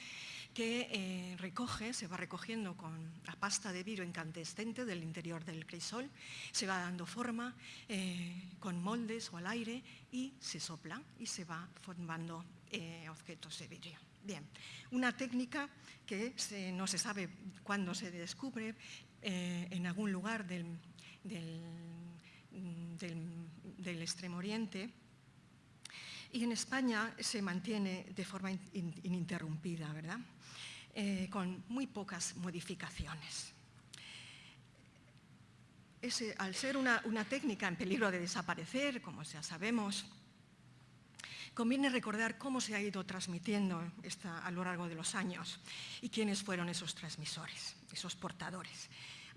que eh, recoge, se va recogiendo con la pasta de vidrio incandescente del interior del crisol, se va dando forma eh, con moldes o al aire y se sopla y se va formando eh, objetos de vidrio. Bien, una técnica que no se sabe cuándo se descubre en algún lugar del, del Extremo Oriente, y en España se mantiene de forma ininterrumpida, ¿verdad? Eh, con muy pocas modificaciones. al ser una, técnica en peligro de desaparecer, como ya sabemos, conviene recordar cómo se ha ido transmitiendo a lo largo de los años y quiénes fueron esos transmisores, esos portadores.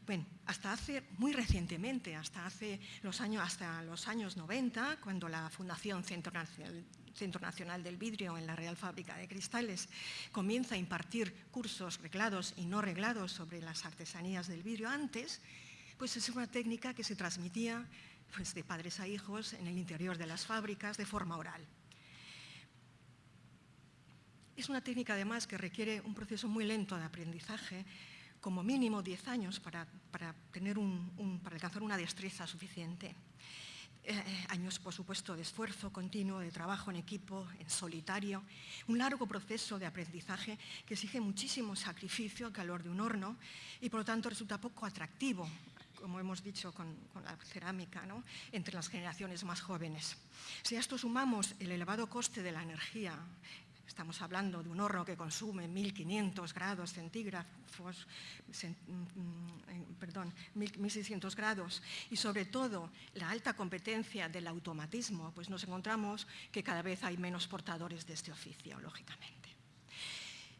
Bueno, hasta hace, muy recientemente, hasta, hace los años, hasta los años 90, cuando la Fundación Centro Nacional, del Vidrio en la Real Fábrica de Cristales comienza a impartir cursos reglados y no reglados sobre las artesanías del vidrio antes, pues es una técnica que se transmitía pues, de padres a hijos en el interior de las fábricas de forma oral. Es una técnica además que requiere un proceso muy lento de aprendizaje como mínimo 10 años para, tener un, para alcanzar una destreza suficiente. Eh, años, por supuesto, de esfuerzo continuo, de trabajo en equipo, en solitario, un largo proceso de aprendizaje que exige muchísimo sacrificio al calor de un horno y, por lo tanto, resulta poco atractivo, como hemos dicho con, la cerámica, entre las generaciones más jóvenes. Si a esto sumamos el elevado coste de la energía, Estamos hablando de un horno que consume 1.500 grados centígrados, mm, perdón, 1.600 grados y sobre todo la alta competencia del automatismo, pues nos encontramos que cada vez hay menos portadores de este oficio, lógicamente.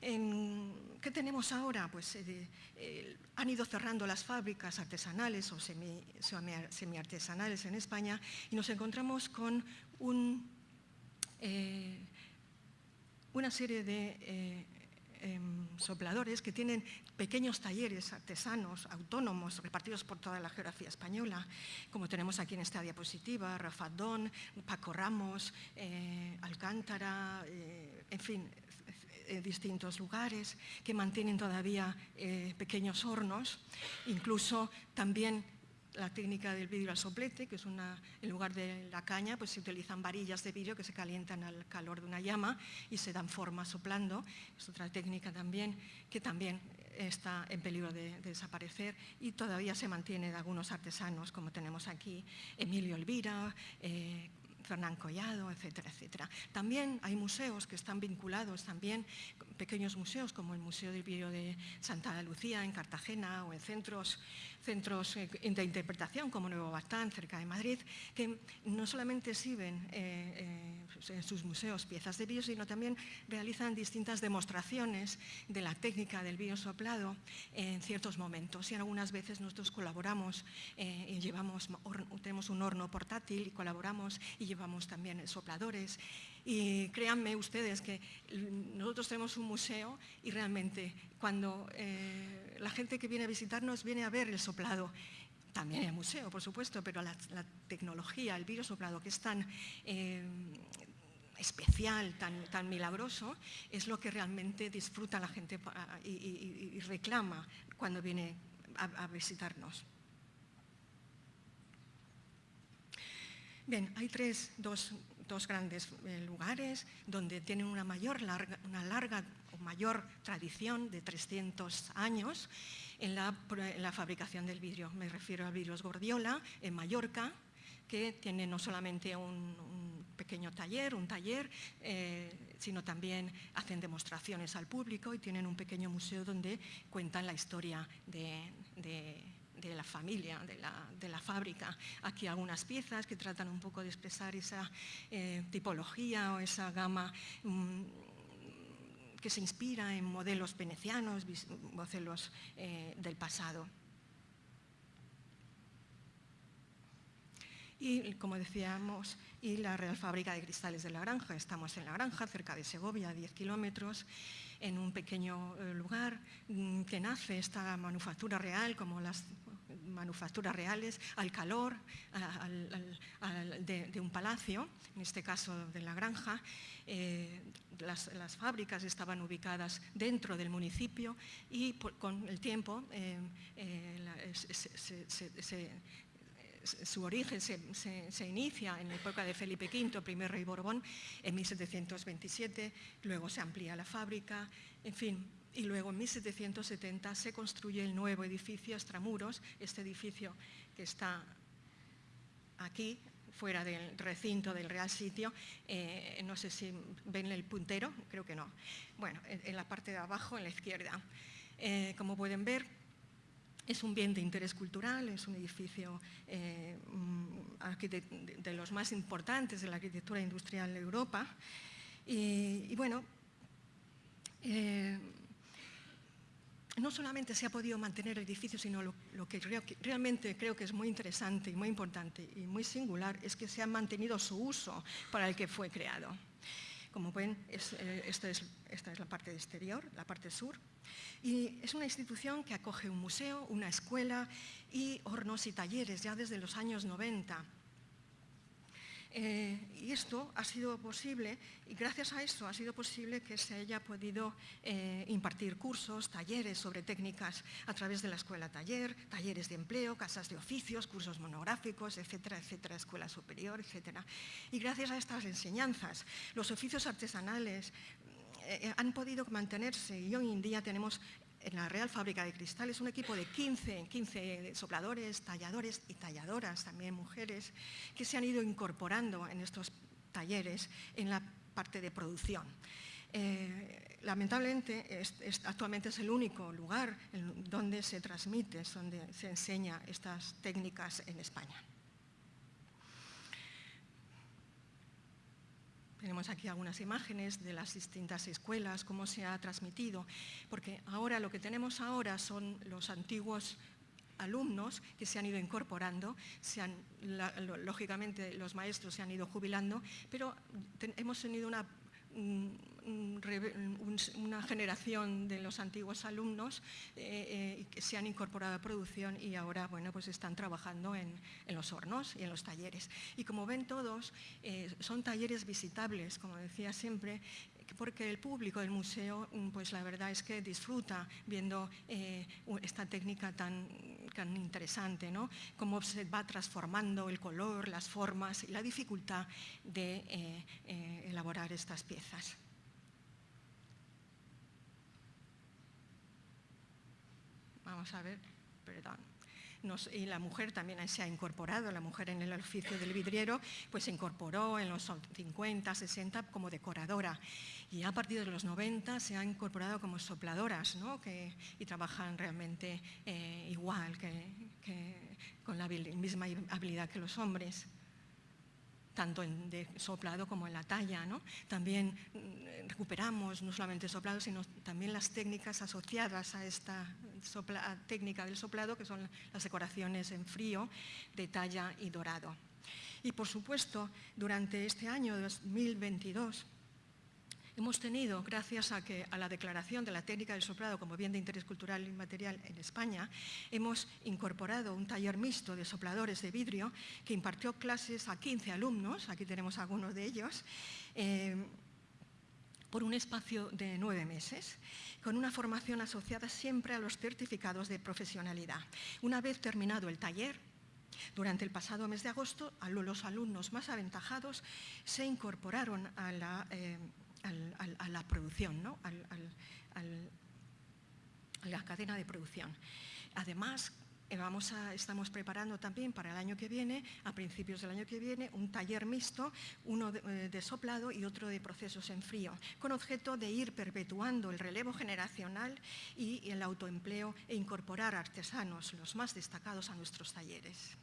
¿Qué tenemos ahora? Pues eh, eh, han ido cerrando las fábricas artesanales o semi-artesanales en España y nos encontramos con un... Eh, una serie de eh, em, sopladores que tienen pequeños talleres artesanos, autónomos, repartidos por toda la geografía española, como tenemos aquí en esta diapositiva, Rafadón, Paco Ramos, eh, Alcántara, eh, en fin, distintos lugares que mantienen todavía pequeños hornos, incluso también la técnica del vidrio al soplete, que es una, en lugar de la caña, pues se utilizan varillas de vidrio que se calientan al calor de una llama y se dan forma soplando. Es otra técnica también que también está en peligro de, desaparecer y todavía se mantiene de algunos artesanos, como tenemos aquí Emilio Elvira, eh, Fernán Collado, etcétera, etcétera. También hay museos que están vinculados, también pequeños museos como el Museo del Vidrio de Santa Lucía en Cartagena o en centros centros eh, de interpretación como Nuevo Batán, cerca de Madrid, que no solamente exhiben eh, eh, en sus museos piezas de vidrio, sino también realizan distintas demostraciones de la técnica del vidrio soplado en ciertos momentos. Y algunas veces nosotros colaboramos y llevamos, tenemos un horno portátil y colaboramos y llevamos también sopladores y créanme ustedes que nosotros tenemos un museo y realmente cuando la gente que viene a visitarnos viene a ver el soplado, también el museo, por supuesto, pero la, tecnología, el virus soplado, que es tan eh, especial, tan, tan milagroso, es lo que realmente disfruta la gente y, reclama cuando viene a visitarnos. Bien, hay tres, dos dos grandes eh, lugares donde tienen una, mayor larga, una larga o mayor tradición de 300 años en la, fabricación del vidrio. Me refiero a Vidrios Gordiola, en Mallorca, que tiene no solamente un, pequeño taller, un taller, eh, sino también hacen demostraciones al público y tienen un pequeño museo donde cuentan la historia de de la familia, de la, fábrica. Aquí algunas piezas que tratan un poco de expresar esa eh, tipología o esa gama mm, que se inspira en modelos venecianos, modelos eh, del pasado. y, como decíamos, y la Real Fábrica de Cristales de la Granja. Estamos en la Granja, cerca de Segovia, a 10 kilómetros, en un pequeño eh, lugar mm, que nace esta manufactura real, como las manufacturas reales, al calor de, un palacio, en este caso de la granja. Eh, las, fábricas estaban ubicadas dentro del municipio y con el tiempo su origen se, inicia en la época de Felipe V, primer rey Borbón, en 1727, luego se amplía la fábrica, en fin, y luego en 1770 se construye el nuevo edificio Extramuros, este edificio que está aquí, fuera del recinto del Real Sitio, eh, no sé si ven el puntero, creo que no. Bueno, en, la parte de abajo, en la izquierda. Eh, como pueden ver, es un bien de interés cultural, es un edificio eh, mm, de, los más importantes de la arquitectura industrial de Europa. Y, bueno, no solamente se ha podido mantener el edificio, sino lo, que realmente creo que es muy interesante y muy importante y muy singular es que se ha mantenido su uso para el que fue creado. Como ven, eh, esta, es, esta es la parte exterior, la parte sur, y es una institución que acoge un museo, una escuela y hornos y talleres ya desde los años 90 eh, y esto ha sido posible, y gracias a esto ha sido posible que se haya podido eh, impartir cursos, talleres sobre técnicas a través de la escuela taller, talleres de empleo, casas de oficios, cursos monográficos, etcétera, etcétera, escuela superior, etcétera. Y gracias a estas enseñanzas, los oficios artesanales eh, han podido mantenerse y hoy en día tenemos en la Real Fábrica de Cristales un equipo de 15, 15 sopladores, talladores y talladoras, también mujeres, que se han ido incorporando en estos talleres en la parte de producción. Eh, lamentablemente, actualmente es el único lugar donde se transmite, donde se enseña estas técnicas en España. Tenemos aquí algunas imágenes de las distintas escuelas, cómo se ha transmitido, porque ahora lo que tenemos ahora son los antiguos alumnos que se han ido incorporando, lógicamente los maestros se han ido jubilando, pero hemos tenido una una generación de los antiguos alumnos eh, eh, que se han incorporado a producción y ahora bueno, pues están trabajando en, los hornos y en los talleres. Y como ven todos, eh, son talleres visitables, como decía siempre, porque el público del museo, mm, pues la verdad es que disfruta viendo esta técnica tan, tan interesante, ¿no? Cómo se va transformando el color, las formas y la dificultad de elaborar estas piezas. Vamos a ver, perdón. Y la mujer también se ha incorporado, la mujer en el oficio del vidriero, pues se incorporó en los 50, 60 como decoradora. Y a partir de los 90 se ha incorporado como sopladoras, ¿no? que, y trabajan realmente eh, igual, que, con la misma habilidad que los hombres tanto en de soplado como en la talla. ¿no? También mm, recuperamos no solamente soplado, sino también las técnicas asociadas a esta técnica del soplado, que son las decoraciones en frío, de talla y dorado. Y por supuesto, durante este año 2022, Hemos tenido, gracias a, la declaración de la técnica del soplado como bien de interés cultural inmaterial en España, hemos incorporado un taller mixto de sopladores de vidrio que impartió clases a 15 alumnos, aquí tenemos algunos de ellos, eh, por un espacio de nueve meses, con una formación asociada siempre a los certificados de profesionalidad. Una vez terminado el taller, durante el pasado mes de agosto, los alumnos más aventajados se incorporaron a la eh, a la producción, ¿no? a la cadena de producción. Además, eh, Vamos a, estamos preparando también para el año que viene, a principios del año que viene, un taller mixto, uno de, eh, soplado y otro de procesos en frío, con objeto de ir perpetuando el relevo generacional y el autoempleo e incorporar artesanos, los más destacados, a nuestros talleres.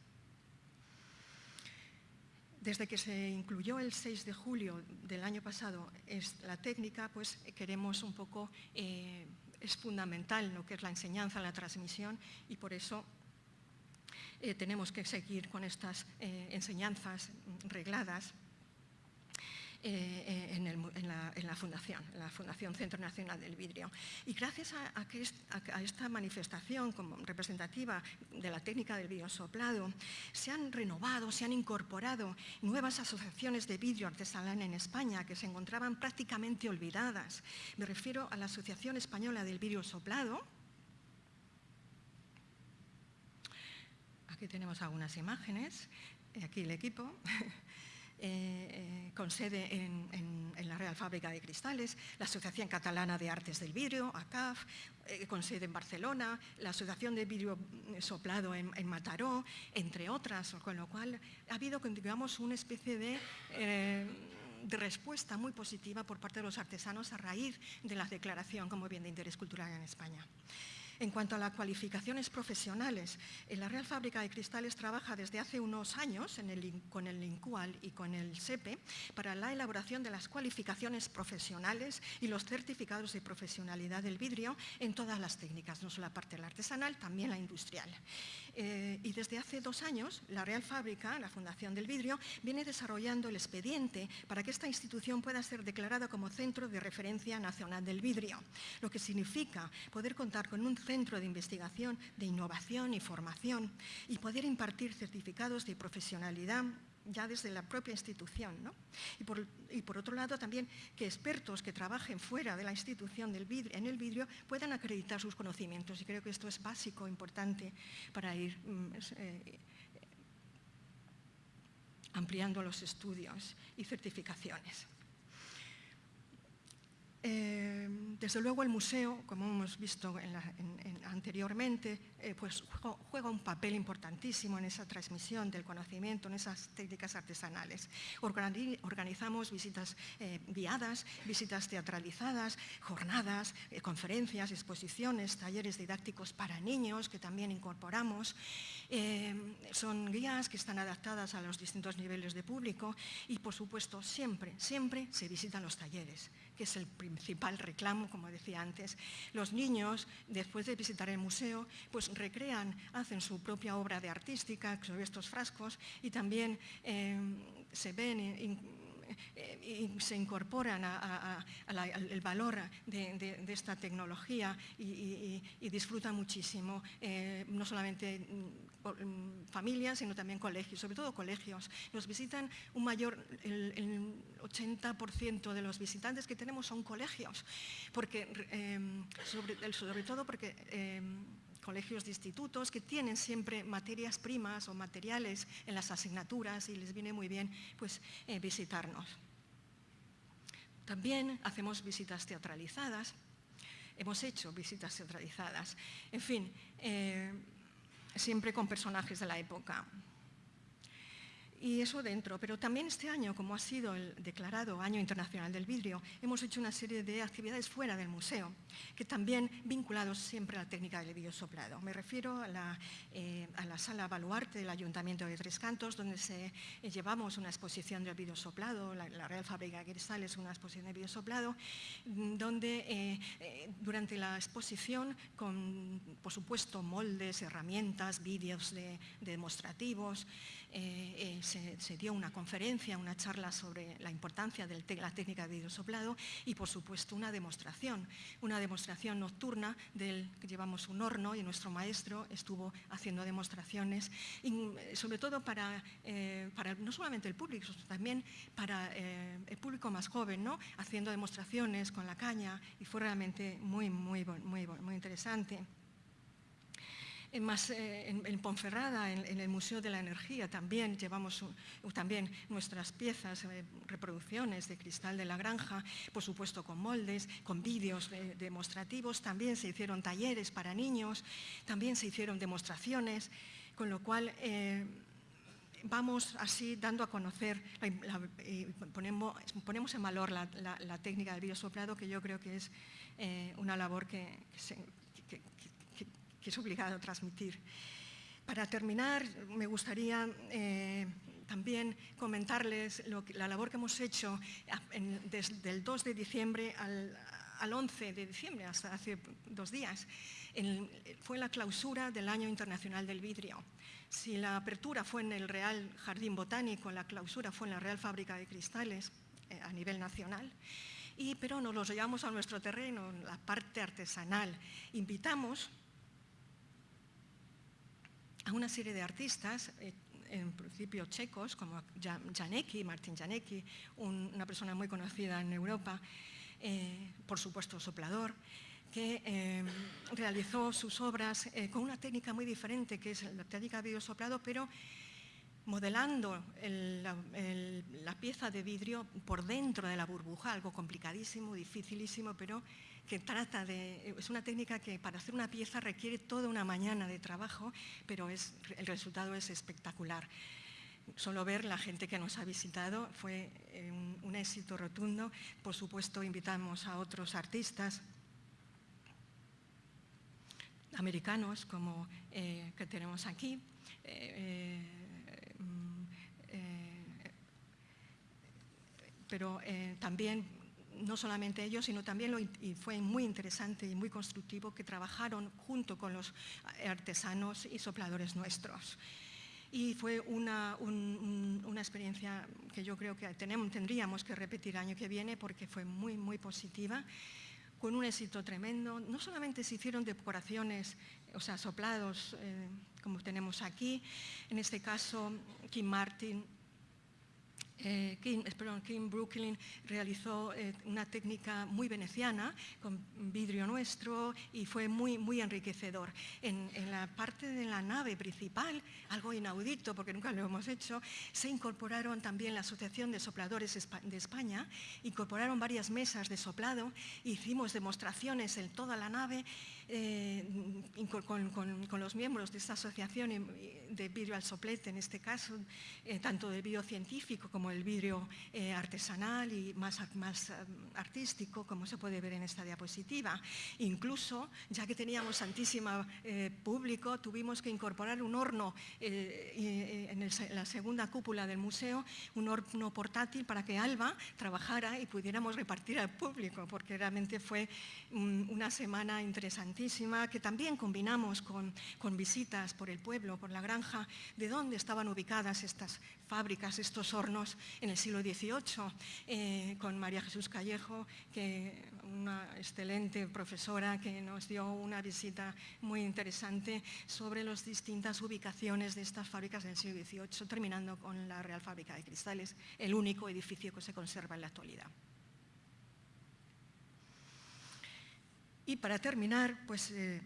Desde que se incluyó el 6 de julio del año pasado la técnica, pues queremos un poco, eh, es fundamental lo que es la enseñanza, la transmisión y por eso tenemos que seguir con estas enseñanzas regladas eh, eh, en, la, Fundación, la Fundación Centro Nacional del Vidrio. Y gracias a, esta manifestación como representativa de la técnica del vidrio soplado, se han renovado, se han incorporado nuevas asociaciones de vidrio artesanal en España que se encontraban prácticamente olvidadas. Me refiero a la Asociación Española del Vidrio Soplado, Aquí tenemos algunas imágenes, aquí el equipo. Eh, eh, con sede en, la Real Fábrica de Cristales, la Asociación Catalana de Artes del Vidrio, ACAF, eh, con sede en Barcelona, la Asociación de Vidrio Soplado en, Mataró, entre otras, con lo cual ha habido, digamos, una especie de de respuesta muy positiva por parte de los artesanos a raíz de la declaración como bien de interés cultural en España. En cuanto a las cualificaciones profesionales, la Real Fábrica de Cristales trabaja desde hace unos años con el INCUAL y con el SEPE para la elaboración de las cualificaciones profesionales y los certificados de profesionalidad del vidrio en todas las técnicas, no solo la parte artesanal, también la industrial. Eh, y desde hace dos años, la Real Fábrica, la Fundación del Vidrio, viene desarrollando el expediente para que esta institución pueda ser declarada como Centro de Referencia Nacional del Vidrio, lo que significa poder contar con un de investigación, de innovación y formación y poder impartir certificados de profesionalidad ya desde la propia institución. Y, por, otro lado también que expertos que trabajen fuera de la institución en el vidrio puedan acreditar sus conocimientos y creo que esto es básico, importante para ir mm, eh, ampliando los estudios y certificaciones. Eh, desde luego el museo, como hemos visto anteriormente, eh, pues juega un papel importantísimo en esa transmisión del conocimiento, en esas técnicas artesanales. organizamos visitas eh, guiadas, visitas teatralizadas, jornadas, conferencias, exposiciones, talleres didácticos para niños que también incorporamos. son guías que están adaptadas a los distintos niveles de público y, por supuesto, siempre, siempre se visitan los talleres que es el principal reclamo, como decía antes. Los niños, después de visitar el museo, pues recrean, hacen su propia obra de artística sobre estos frascos y también eh, se ven eh, y se incorporan al valor de, esta tecnología y, disfrutan muchísimo, eh, no solamente mm, familias, sino también colegios, sobre todo colegios. Nos visitan un mayor, el, 80% de los visitantes que tenemos son colegios, porque, em, sobre, todo porque em, colegios de institutos que tienen siempre materias primas o materiales en las asignaturas y les viene muy bien pues, eh, visitarnos. También hacemos visitas teatralizadas, hemos hecho visitas teatralizadas, en fin, eh, siempre con personajes de la época y eso dentro. Pero también este año, como ha sido el declarado Año Internacional del Vidrio, hemos hecho una serie de actividades fuera del museo, que también vinculados siempre a la técnica del vidrio soplado. Me refiero a la, eh, a la sala Baluarte del Ayuntamiento de Tres Cantos, donde eh, llevamos una exposición del vidrio soplado, la, Real Fábrica de es una exposición de vidrio soplado, mm, donde eh, durante la exposición, con por supuesto moldes, herramientas, vídeos de, demostrativos, se, dio una conferencia, una charla sobre la importancia de la técnica de vidrio soplado y, por supuesto, una demostración, una demostración nocturna del que llevamos un horno y nuestro maestro estuvo haciendo demostraciones, sobre todo para, eh, para no solamente el público, sino también para eh, el público más joven, ¿no? haciendo demostraciones con la caña y fue realmente muy, muy, muy interesante. Eh, en, Ponferrada, en, el Museo de la Energía, también llevamos también nuestras piezas, eh, reproducciones de cristal de la granja, por supuesto con moldes, con vídeos demostrativos, también se hicieron talleres para niños, también se hicieron demostraciones, con lo cual eh, vamos así dando a conocer, ponemos, ponemos, en valor la, técnica del vídeo soplado, que yo creo que es una labor que, se, que es obligado a transmitir. Para terminar, me gustaría eh, también comentarles la labor que hemos hecho desde el 2 de diciembre al, al 11 de diciembre, hasta hace dos días, fue la clausura del Año Internacional del Vidrio. Si la apertura fue en el Real Jardín Botánico, la clausura fue en la Real Fábrica de Cristales eh, a nivel nacional, y, pero nos los llevamos a nuestro terreno, la parte artesanal. Invitamos a una serie de artistas, eh, en principio checos, como Janecki, Martin Janecki, una persona muy conocida en Europa, eh, por supuesto soplador, que eh, realizó sus obras con una técnica muy diferente, que es la técnica de videosoplado, pero modelando la, pieza de vidrio por dentro de la burbuja, algo complicadísimo, dificilísimo, pero que trata de... Es una técnica que para hacer una pieza requiere toda una mañana de trabajo, pero es, el resultado es espectacular. Solo ver la gente que nos ha visitado fue eh, un, éxito rotundo. Por supuesto, invitamos a otros artistas americanos como eh, que tenemos aquí. Eh, pero eh, también no solamente ellos, sino también y fue muy interesante y muy constructivo que trabajaron junto con los artesanos y sopladores nuestros. Y fue una, una experiencia que yo creo que tenemos, tendríamos que repetir año que viene porque fue muy, muy positiva, con un éxito tremendo. No solamente se hicieron decoraciones, o sea, soplados, eh, como tenemos aquí, en este caso Kim Martin eh, King, Brooklyn realizó eh, una técnica muy veneciana con vidrio nuestro y fue muy, muy enriquecedor. En, la parte de la nave principal, algo inaudito porque nunca lo hemos hecho, se incorporaron también la Asociación de Sopladores de España, incorporaron varias mesas de soplado, hicimos demostraciones en toda la nave eh, con, los miembros de esta asociación de vidrio al soplete, en este caso, eh, tanto de vidrio científico como el vidrio eh, artesanal y más, más artístico, como se puede ver en esta diapositiva. Incluso, ya que teníamos tantísimo público, tuvimos que incorporar un horno en, la segunda cúpula del museo, un horno portátil para que Alba trabajara y pudiéramos repartir al público, porque realmente fue una semana que también combinamos con, visitas por el pueblo, por la granja, de dónde estaban ubicadas estas fábricas, estos hornos en el siglo XVIII, eh, con María Jesús Callejo, que una excelente profesora que nos dio una visita muy interesante sobre las distintas ubicaciones de estas fábricas del siglo XVIII, terminando con la Real Fábrica de Cristales, el único edificio que se conserva en la actualidad. Y para terminar, pues eh,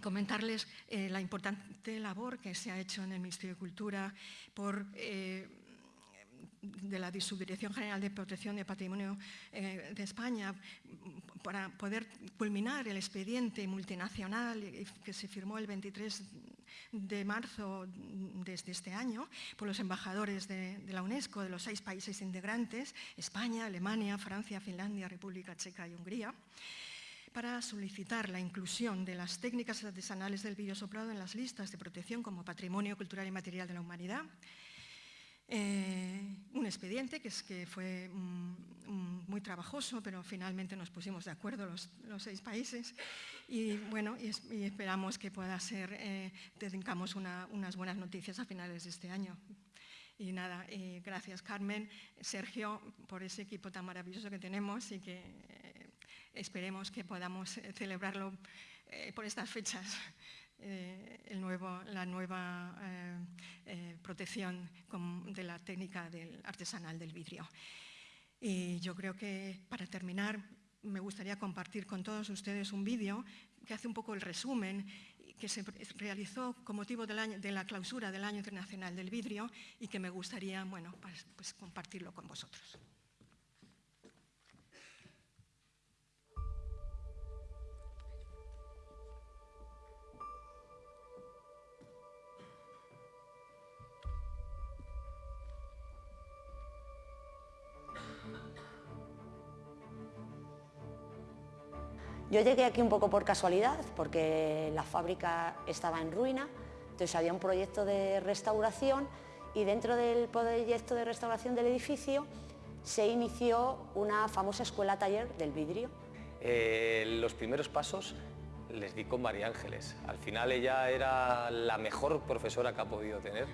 comentarles eh, la importante labor que se ha hecho en el Ministerio de Cultura por, eh, de la Subdirección General de Protección de Patrimonio de España para poder culminar el expediente multinacional que se firmó el 23 de marzo de este año por los embajadores de, de la UNESCO de los seis países integrantes, España, Alemania, Francia, Finlandia, República Checa y Hungría para solicitar la inclusión de las técnicas artesanales del soplado en las listas de protección como patrimonio cultural y material de la humanidad. Eh, un expediente que, es, que fue mm, mm, muy trabajoso, pero finalmente nos pusimos de acuerdo los, seis países y, bueno, y, esperamos que pueda ser, eh, tengamos unas buenas noticias a finales de este año. Y nada, eh, gracias Carmen, Sergio, por ese equipo tan maravilloso que tenemos y que esperemos que podamos eh, celebrarlo eh, por estas fechas, eh, la nueva protección de la técnica del artesanal del vidrio. Y yo creo que para terminar me gustaría compartir con todos ustedes un vídeo que hace un poco el resumen que se realizó con motivo de la clausura del Año Internacional del Vidrio y que me gustaría bueno, pues, pues compartirlo con vosotros. Yo llegué aquí un poco por casualidad, porque la fábrica estaba en ruina, entonces había un proyecto de restauración y dentro del proyecto de restauración del edificio se inició una famosa escuela taller del vidrio. Eh, los primeros pasos les di con María Ángeles. Al final ella era la mejor profesora que ha podido tener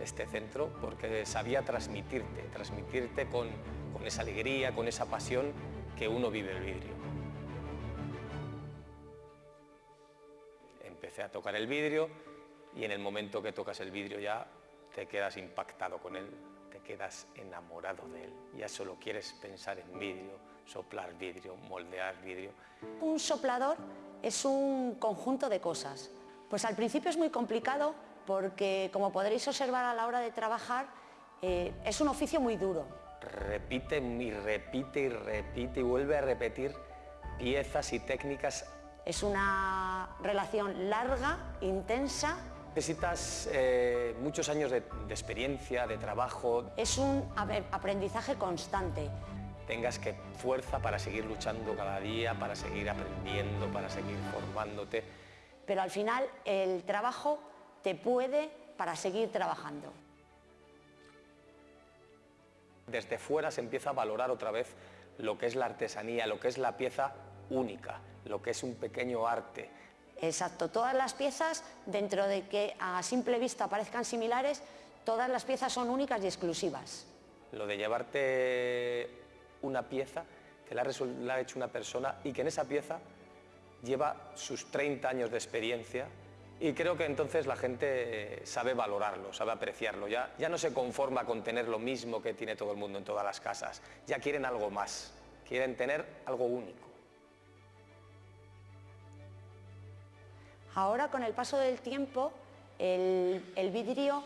este centro porque sabía transmitirte, transmitirte con, con esa alegría, con esa pasión que uno vive el vidrio. Empecé a tocar el vidrio y en el momento que tocas el vidrio ya te quedas impactado con él, te quedas enamorado de él, ya solo quieres pensar en vidrio, soplar vidrio, moldear vidrio. Un soplador es un conjunto de cosas. Pues al principio es muy complicado porque, como podréis observar a la hora de trabajar, eh, es un oficio muy duro. Repite y repite y repite y vuelve a repetir piezas y técnicas. Es una relación larga, intensa. Necesitas eh, muchos años de, de experiencia, de trabajo. Es un aprendizaje constante tengas que fuerza para seguir luchando cada día, para seguir aprendiendo, para seguir formándote. Pero al final el trabajo te puede para seguir trabajando. Desde fuera se empieza a valorar otra vez lo que es la artesanía, lo que es la pieza única, lo que es un pequeño arte. Exacto, todas las piezas, dentro de que a simple vista parezcan similares, todas las piezas son únicas y exclusivas. Lo de llevarte una pieza que la ha, hecho una persona y que en esa pieza lleva sus 30 años de experiencia y creo que entonces la gente eh, sabe valorarlo, sabe apreciarlo, ya, ya no se conforma con tener lo mismo que tiene todo el mundo en todas las casas, ya quieren algo más, quieren tener algo único. Ahora con el paso del tiempo el, el vidrio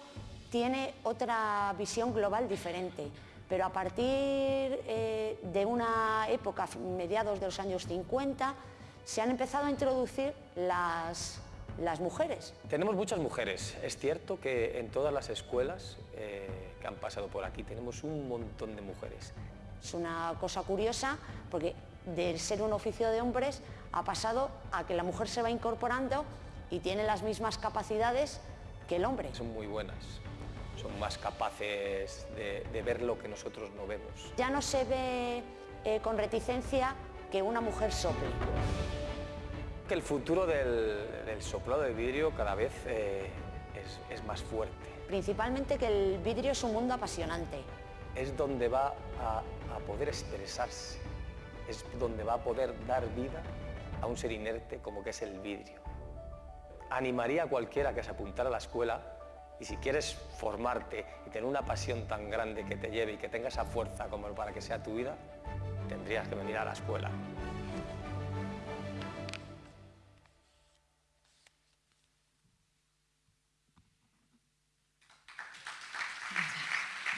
tiene otra visión global diferente pero a partir eh, de una época, mediados de los años 50, se han empezado a introducir las, mujeres. Tenemos muchas mujeres. Es cierto que en todas las escuelas eh, que han pasado por aquí tenemos un montón de mujeres. Es una cosa curiosa porque de ser un oficio de hombres ha pasado a que la mujer se va incorporando y tiene las mismas capacidades que el hombre. Son muy buenas son más capaces de, ver lo que nosotros no vemos. Ya no se ve eh, con reticencia que una mujer sople. Que el futuro del, soplado de vidrio cada vez eh, es, más fuerte. Principalmente que el vidrio es un mundo apasionante. Es donde va a, a poder expresarse, es donde va a poder dar vida a un ser inerte como que es el vidrio. Animaría a cualquiera que se apuntara a la escuela y si quieres formarte y tener una pasión tan grande que te lleve y que tenga esa fuerza como para que sea tu vida, tendrías que venir a la escuela.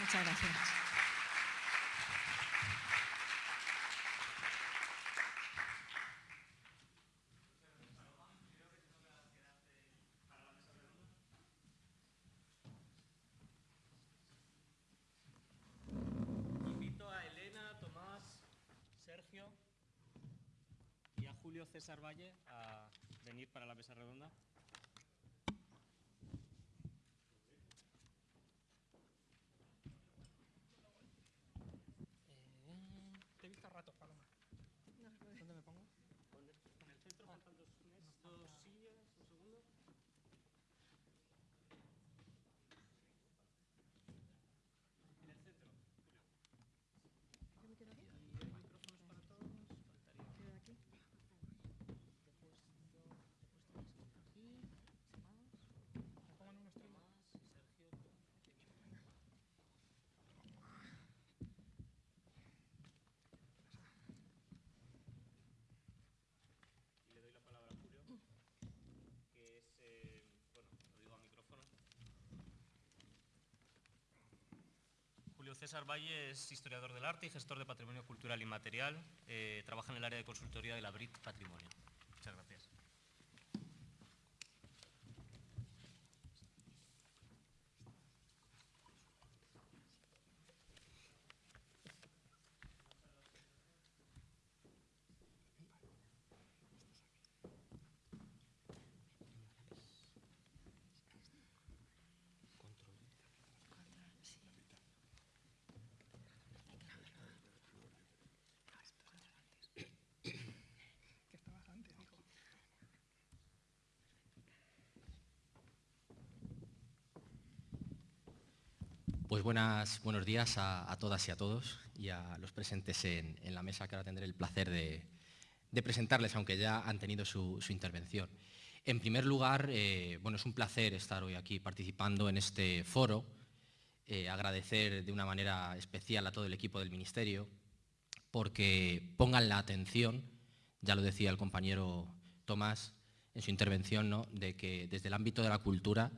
Muchas gracias. César Valle a venir para la mesa redonda. César Valle es historiador del arte y gestor de patrimonio cultural inmaterial. Eh, trabaja en el área de consultoría de la BRIT Patrimonio. Pues buenas, buenos días a, todas y a todos y a los presentes en, la mesa que ahora tendré el placer de, presentarles, aunque ya han tenido su, intervención. En primer lugar, eh, bueno, es un placer estar hoy aquí participando en este foro, eh, agradecer de una manera especial a todo el equipo del Ministerio porque pongan la atención, ya lo decía el compañero Tomás en su intervención, ¿no? de que desde el ámbito de la cultura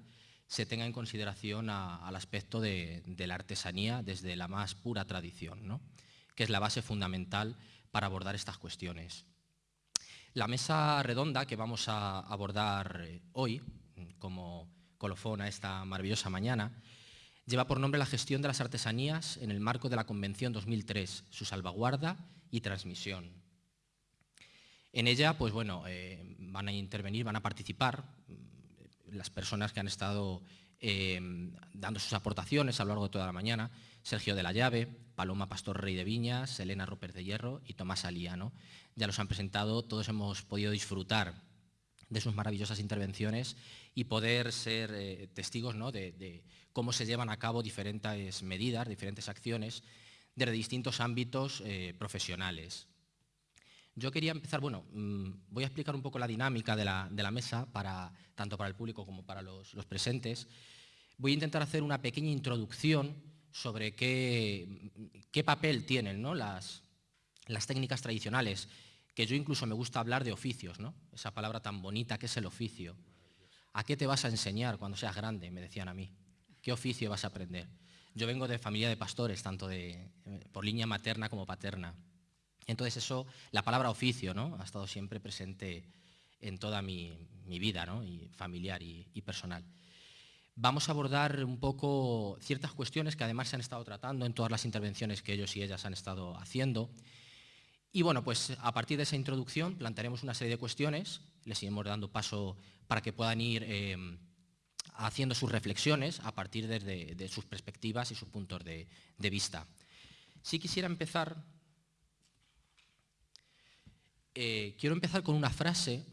se tenga en consideración al aspecto de, la artesanía desde la más pura tradición, que es la base fundamental para abordar estas cuestiones. La mesa redonda que vamos a abordar eh, hoy, como colofón a esta maravillosa mañana, lleva por nombre la gestión de las artesanías en el marco de la Convención 2003, su salvaguarda y transmisión. En ella, pues bueno, eh, van a intervenir, van a participar las personas que han estado em, dando sus aportaciones a lo largo de toda la mañana, Sergio de la Llave, Paloma Pastor Rey de Viñas, Elena Roper de Hierro y Tomás Aliano. Ya los han presentado, todos hemos podido disfrutar de sus maravillosas intervenciones y poder ser eh, testigos de, cómo se llevan a cabo diferentes medidas, diferentes acciones desde distintos ámbitos eh, profesionales. Yo quería empezar, bueno, mm, voy a explicar un poco la dinámica de la, mesa, para, tanto para el público como para los, presentes. Voy a intentar hacer una pequeña introducción sobre qué, papel tienen las, las técnicas tradicionales, que yo incluso me gusta hablar de oficios, ¿no? esa palabra tan bonita que es el oficio. ¿A qué te vas a enseñar cuando seas grande? Me decían a mí. ¿Qué oficio vas a aprender? Yo vengo de familia de pastores, tanto de, por línea materna como paterna. Entonces eso, la palabra oficio, ¿no? Ha estado siempre presente en toda mi, vida, Y familiar y, personal. Vamos a abordar un poco ciertas cuestiones que además se han estado tratando en todas las intervenciones que ellos y ellas han estado haciendo. Y bueno, pues a partir de esa introducción plantearemos una serie de cuestiones, les iremos dando paso para que puedan ir eh, haciendo sus reflexiones a partir de, sus perspectivas y sus puntos de, vista. Sí quisiera empezar eh, quiero empezar con una frase,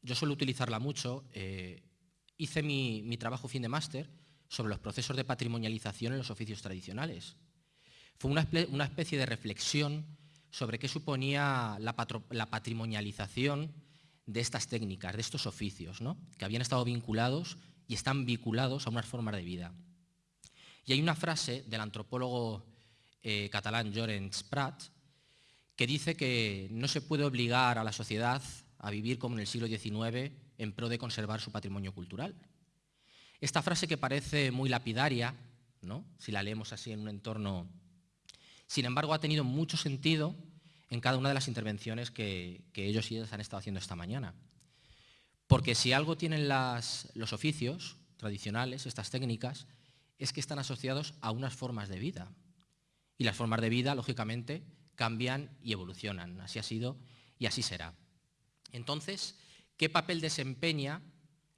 yo suelo utilizarla mucho, eh, hice mi, trabajo fin de máster sobre los procesos de patrimonialización en los oficios tradicionales. Fue una, especie de reflexión sobre qué suponía la, patrimonialización de estas técnicas, de estos oficios, que habían estado vinculados y están vinculados a unas formas de vida. Y hay una frase del antropólogo eh, catalán Llorenç Prat que dice que no se puede obligar a la sociedad a vivir como en el siglo XIX en pro de conservar su patrimonio cultural. Esta frase que parece muy lapidaria, ¿no? si la leemos así en un entorno, sin embargo ha tenido mucho sentido en cada una de las intervenciones que, ellos y ellas han estado haciendo esta mañana. Porque si algo tienen los oficios tradicionales, estas técnicas, es que están asociados a unas formas de vida. Y las formas de vida, lógicamente, cambian y evolucionan. Así ha sido y así será. Entonces, ¿qué papel desempeña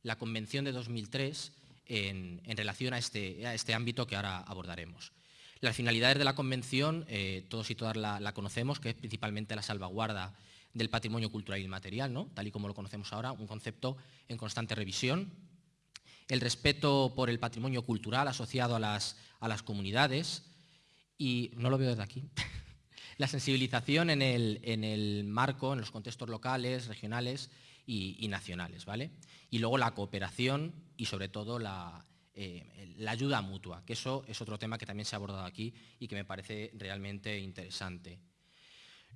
la Convención de 2003 en, relación este, a este, ámbito que ahora abordaremos? Las finalidades de la Convención, eh, todos y todas la, conocemos, que es principalmente la salvaguarda del patrimonio cultural y material, ¿no? tal y como lo conocemos ahora, un concepto en constante revisión. El respeto por el patrimonio cultural asociado a las, a las comunidades, y no lo veo desde aquí, la sensibilización en el, marco, en los contextos locales, regionales y, nacionales. ¿vale? Y luego la cooperación y sobre todo eh, la, ayuda mutua, que eso es otro tema que también se ha abordado aquí y que me parece realmente interesante.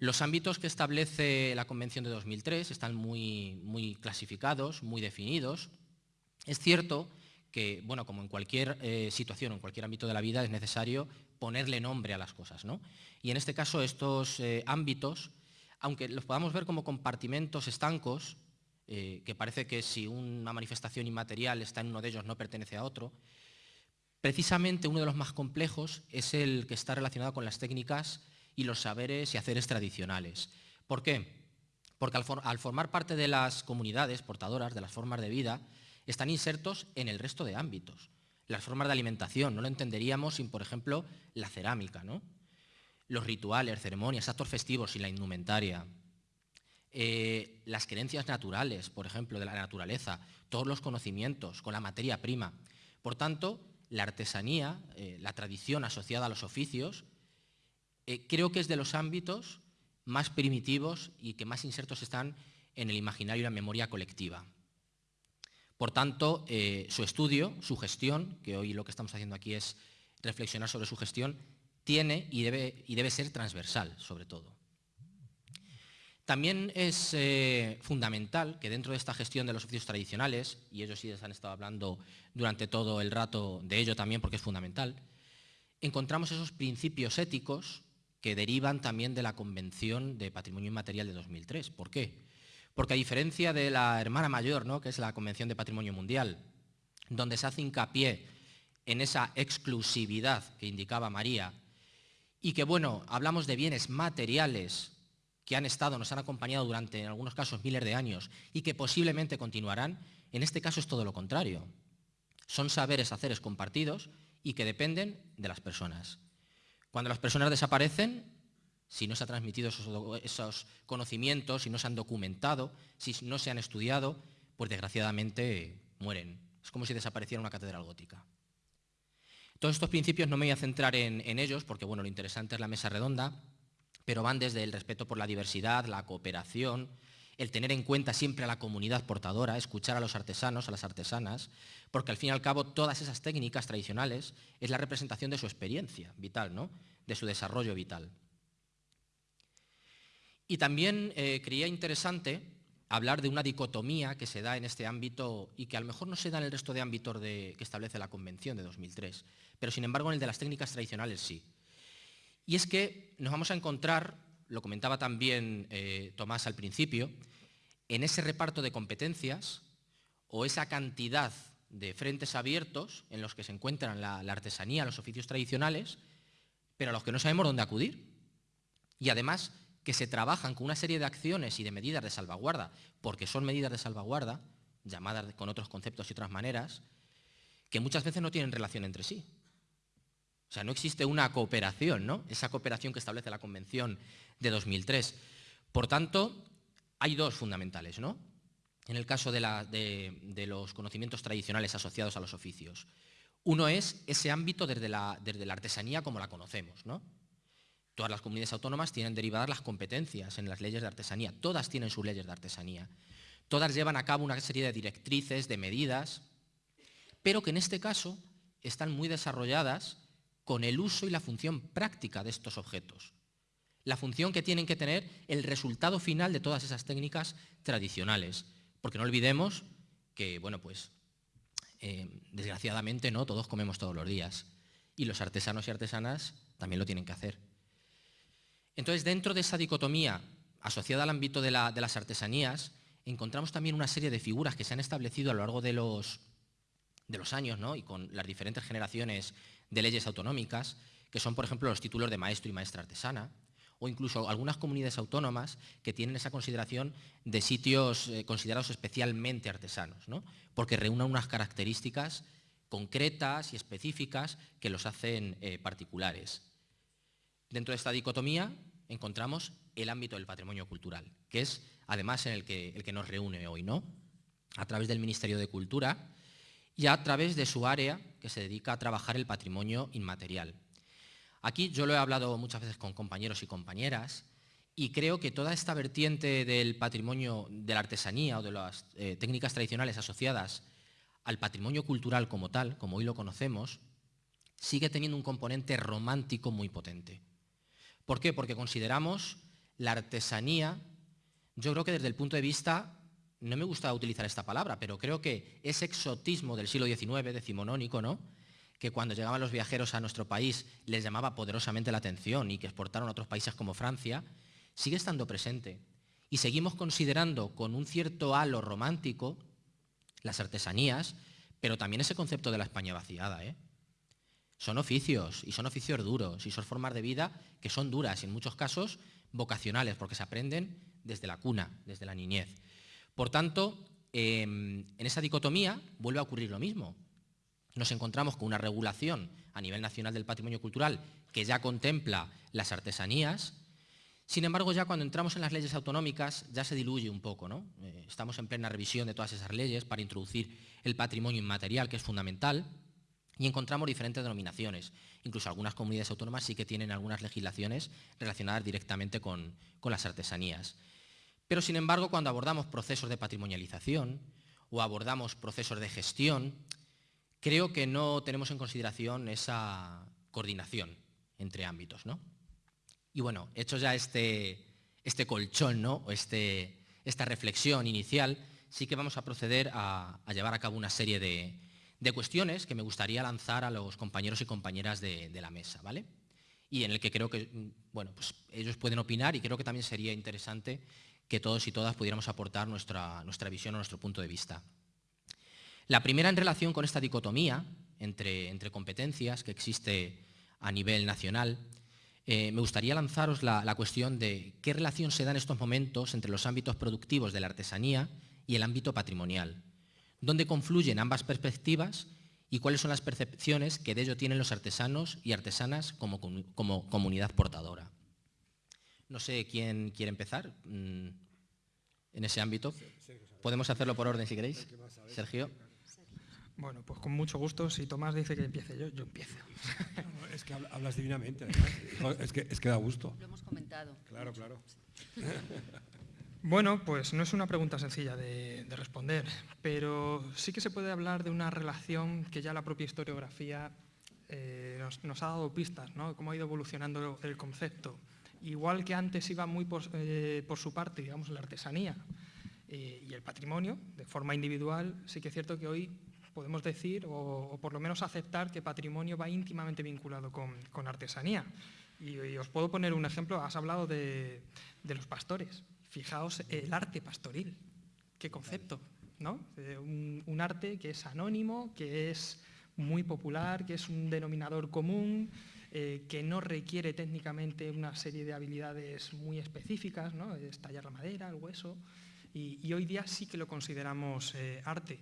Los ámbitos que establece la Convención de 2003 están muy, muy clasificados, muy definidos. Es cierto que, bueno, como en cualquier eh, situación, en cualquier ámbito de la vida, es necesario ponerle nombre a las cosas. ¿no? Y en este caso estos eh, ámbitos, aunque los podamos ver como compartimentos estancos, eh, que parece que si una manifestación inmaterial está en uno de ellos no pertenece a otro, precisamente uno de los más complejos es el que está relacionado con las técnicas y los saberes y haceres tradicionales. ¿Por qué? Porque al formar parte de las comunidades portadoras de las formas de vida, están insertos en el resto de ámbitos las formas de alimentación, no lo entenderíamos sin, por ejemplo, la cerámica, ¿no? los rituales, ceremonias, actos festivos y la indumentaria, eh, las creencias naturales, por ejemplo, de la naturaleza, todos los conocimientos con la materia prima. Por tanto, la artesanía, eh, la tradición asociada a los oficios, eh, creo que es de los ámbitos más primitivos y que más insertos están en el imaginario y la memoria colectiva. Por tanto, eh, su estudio, su gestión, que hoy lo que estamos haciendo aquí es reflexionar sobre su gestión, tiene y debe, y debe ser transversal, sobre todo. También es eh, fundamental que dentro de esta gestión de los oficios tradicionales, y ellos sí les han estado hablando durante todo el rato de ello también porque es fundamental, encontramos esos principios éticos que derivan también de la Convención de Patrimonio Inmaterial de 2003. ¿Por qué? Porque a diferencia de la hermana mayor, que es la Convención de Patrimonio Mundial, donde se hace hincapié en esa exclusividad que indicaba María, y que, bueno, hablamos de bienes materiales que han estado, nos han acompañado durante, en algunos casos, miles de años y que posiblemente continuarán, en este caso es todo lo contrario. Son saberes, haceres compartidos y que dependen de las personas. Cuando las personas desaparecen, si no se han transmitido esos, conocimientos, si no se han documentado, si no se han estudiado, pues desgraciadamente mueren. Es como si desapareciera una catedral gótica. Todos estos principios no me voy a centrar en, en ellos, porque bueno, lo interesante es la mesa redonda, pero van desde el respeto por la diversidad, la cooperación, el tener en cuenta siempre a la comunidad portadora, escuchar a los artesanos, a las artesanas, porque al fin y al cabo todas esas técnicas tradicionales es la representación de su experiencia vital, ¿no? de su desarrollo vital. Y también eh, creía interesante hablar de una dicotomía que se da en este ámbito y que a lo mejor no se da en el resto de ámbitos que establece la Convención de 2003, pero sin embargo en el de las técnicas tradicionales sí. Y es que nos vamos a encontrar, lo comentaba también eh, Tomás al principio, en ese reparto de competencias o esa cantidad de frentes abiertos en los que se encuentran la, artesanía, los oficios tradicionales, pero a los que no sabemos dónde acudir. Y además que se trabajan con una serie de acciones y de medidas de salvaguarda, porque son medidas de salvaguarda, llamadas con otros conceptos y otras maneras, que muchas veces no tienen relación entre sí. O sea, no existe una cooperación, ¿no? Esa cooperación que establece la Convención de 2003. Por tanto, hay dos fundamentales, ¿no? En el caso de, los conocimientos tradicionales asociados a los oficios. Uno es ese ámbito desde la, desde la artesanía como la conocemos, ¿no? Todas las comunidades autónomas tienen derivadas las competencias en las leyes de artesanía. Todas tienen sus leyes de artesanía. Todas llevan a cabo una serie de directrices, de medidas, pero que en este caso están muy desarrolladas con el uso y la función práctica de estos objetos. La función que tienen que tener el resultado final de todas esas técnicas tradicionales. Porque no olvidemos que, bueno, pues, eh, desgraciadamente, ¿no? Todos comemos todos los días. Y los artesanos y artesanas también lo tienen que hacer. Entonces, dentro de esa dicotomía asociada al ámbito de, las artesanías, encontramos también una serie de figuras que se han establecido a lo largo de los, años, ¿no? y con las diferentes generaciones de leyes autonómicas, que son, por ejemplo, los títulos de maestro y maestra artesana, o incluso algunas comunidades autónomas que tienen esa consideración de sitios eh, considerados especialmente artesanos, ¿no? porque reúnen unas características concretas y específicas que los hacen eh, particulares. Dentro de esta dicotomía encontramos el ámbito del patrimonio cultural, que es además en el que, el que nos reúne hoy, ¿no? a través del Ministerio de Cultura, y a través de su área que se dedica a trabajar el patrimonio inmaterial. Aquí yo lo he hablado muchas veces con compañeros y compañeras y creo que toda esta vertiente del patrimonio de la artesanía o de las eh, técnicas tradicionales asociadas al patrimonio cultural como tal, como hoy lo conocemos, sigue teniendo un componente romántico muy potente. ¿Por qué? Porque consideramos la artesanía, yo creo que desde el punto de vista no me gusta utilizar esta palabra, pero creo que ese exotismo del siglo XIX, decimonónico, ¿no? que cuando llegaban los viajeros a nuestro país les llamaba poderosamente la atención y que exportaron a otros países como Francia, sigue estando presente. Y seguimos considerando con un cierto halo romántico las artesanías, pero también ese concepto de la España vaciada. ¿eh? Son oficios, y son oficios duros, y son formas de vida que son duras, y en muchos casos vocacionales, porque se aprenden desde la cuna, desde la niñez. Por tanto, em, en esa dicotomía vuelve a ocurrir lo mismo. Nos encontramos con una regulación a nivel nacional del patrimonio cultural que ya contempla las artesanías, sin embargo, ya cuando entramos en las leyes autonómicas ya se diluye un poco. ¿no? Eh, estamos en plena revisión de todas esas leyes para introducir el patrimonio inmaterial, que es fundamental, y encontramos diferentes denominaciones. Incluso algunas comunidades autónomas sí que tienen algunas legislaciones relacionadas directamente con, las artesanías. Pero, sin embargo, cuando abordamos procesos de patrimonialización o abordamos procesos de gestión, creo que no tenemos en consideración esa coordinación entre ámbitos. ¿no? Y bueno, hecho ya este, este colchón ¿no? o este, esta reflexión inicial, sí que vamos a proceder a llevar a cabo una serie de, de cuestiones que me gustaría lanzar a los compañeros y compañeras de, la mesa, ¿vale? Y en el que creo que, mm, bueno, pues ellos pueden opinar y creo que también sería interesante que todos y todas pudiéramos aportar nuestra, nuestra visión o nuestro punto de vista. La primera en relación con esta dicotomía entre, entre competencias que existe a nivel nacional, eh, me gustaría lanzaros la, la, cuestión de qué relación se da en estos momentos entre los ámbitos productivos de la artesanía y el ámbito patrimonial dónde confluyen ambas perspectivas y cuáles son las percepciones que de ello tienen los artesanos y artesanas como, comunidad portadora. No sé quién quiere empezar mm, en ese ámbito. Podemos hacerlo por orden si queréis. Sergio. Bueno, pues con mucho gusto. Si Tomás dice que empiece yo, yo empiezo. es que hablas divinamente, Es que, es que da gusto. Lo hemos comentado. Claro, claro. Bueno, pues no es una pregunta sencilla de, responder, pero sí que se puede hablar de una relación que ya la propia historiografía eh, nos, ha dado pistas, ¿no? cómo ha ido evolucionando el concepto. Igual que antes iba muy por, eh, su parte, digamos, la artesanía eh, y el patrimonio, de forma individual, sí que es cierto que hoy podemos decir, o, por lo menos aceptar, que patrimonio va íntimamente vinculado con, artesanía. Y, os puedo poner un ejemplo, has hablado de los pastores. Fijaos el arte pastoril, qué concepto, ¿no? Eh, un, arte que es anónimo, que es muy popular, que es un denominador común, eh, que no requiere técnicamente una serie de habilidades muy específicas, ¿no? es tallar la madera, el hueso, y, hoy día sí que lo consideramos eh, arte.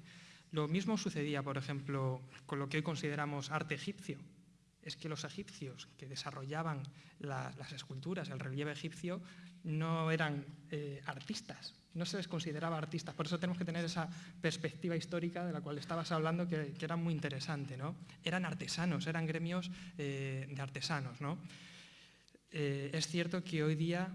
Lo mismo sucedía, por ejemplo, con lo que hoy consideramos arte egipcio. Es que los egipcios que desarrollaban las esculturas, el relieve egipcio, no eran eh, artistas, no se les consideraba artistas. Por eso tenemos que tener esa perspectiva histórica de la cual estabas hablando, que, era muy interesante. ¿no? Eran artesanos, eran gremios eh, de artesanos. ¿no? Eh, es cierto que hoy día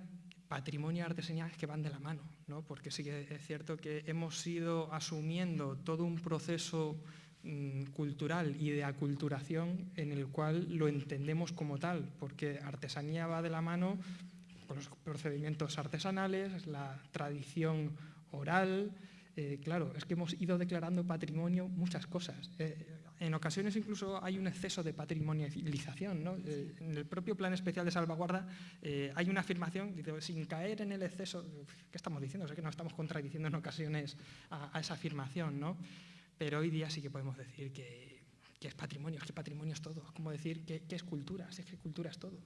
patrimonio y artesanía es que van de la mano, ¿no? porque sí que es cierto que hemos ido asumiendo todo un proceso mm, cultural y de aculturación en el cual lo entendemos como tal, porque artesanía va de la mano los procedimientos artesanales, la tradición oral. Eh, claro, es que hemos ido declarando patrimonio muchas cosas. Eh, en ocasiones incluso hay un exceso de patrimonialización. ¿no? Eh, en el propio Plan Especial de Salvaguarda hay una afirmación, dice, sin caer en el exceso, ¿qué estamos diciendo? Es que nos estamos contradiciendo en ocasiones a, esa afirmación, ¿no? pero hoy día sí que podemos decir que, es patrimonio, es que patrimonio es todo. Es como decir que, que es cultura, es que cultura es todo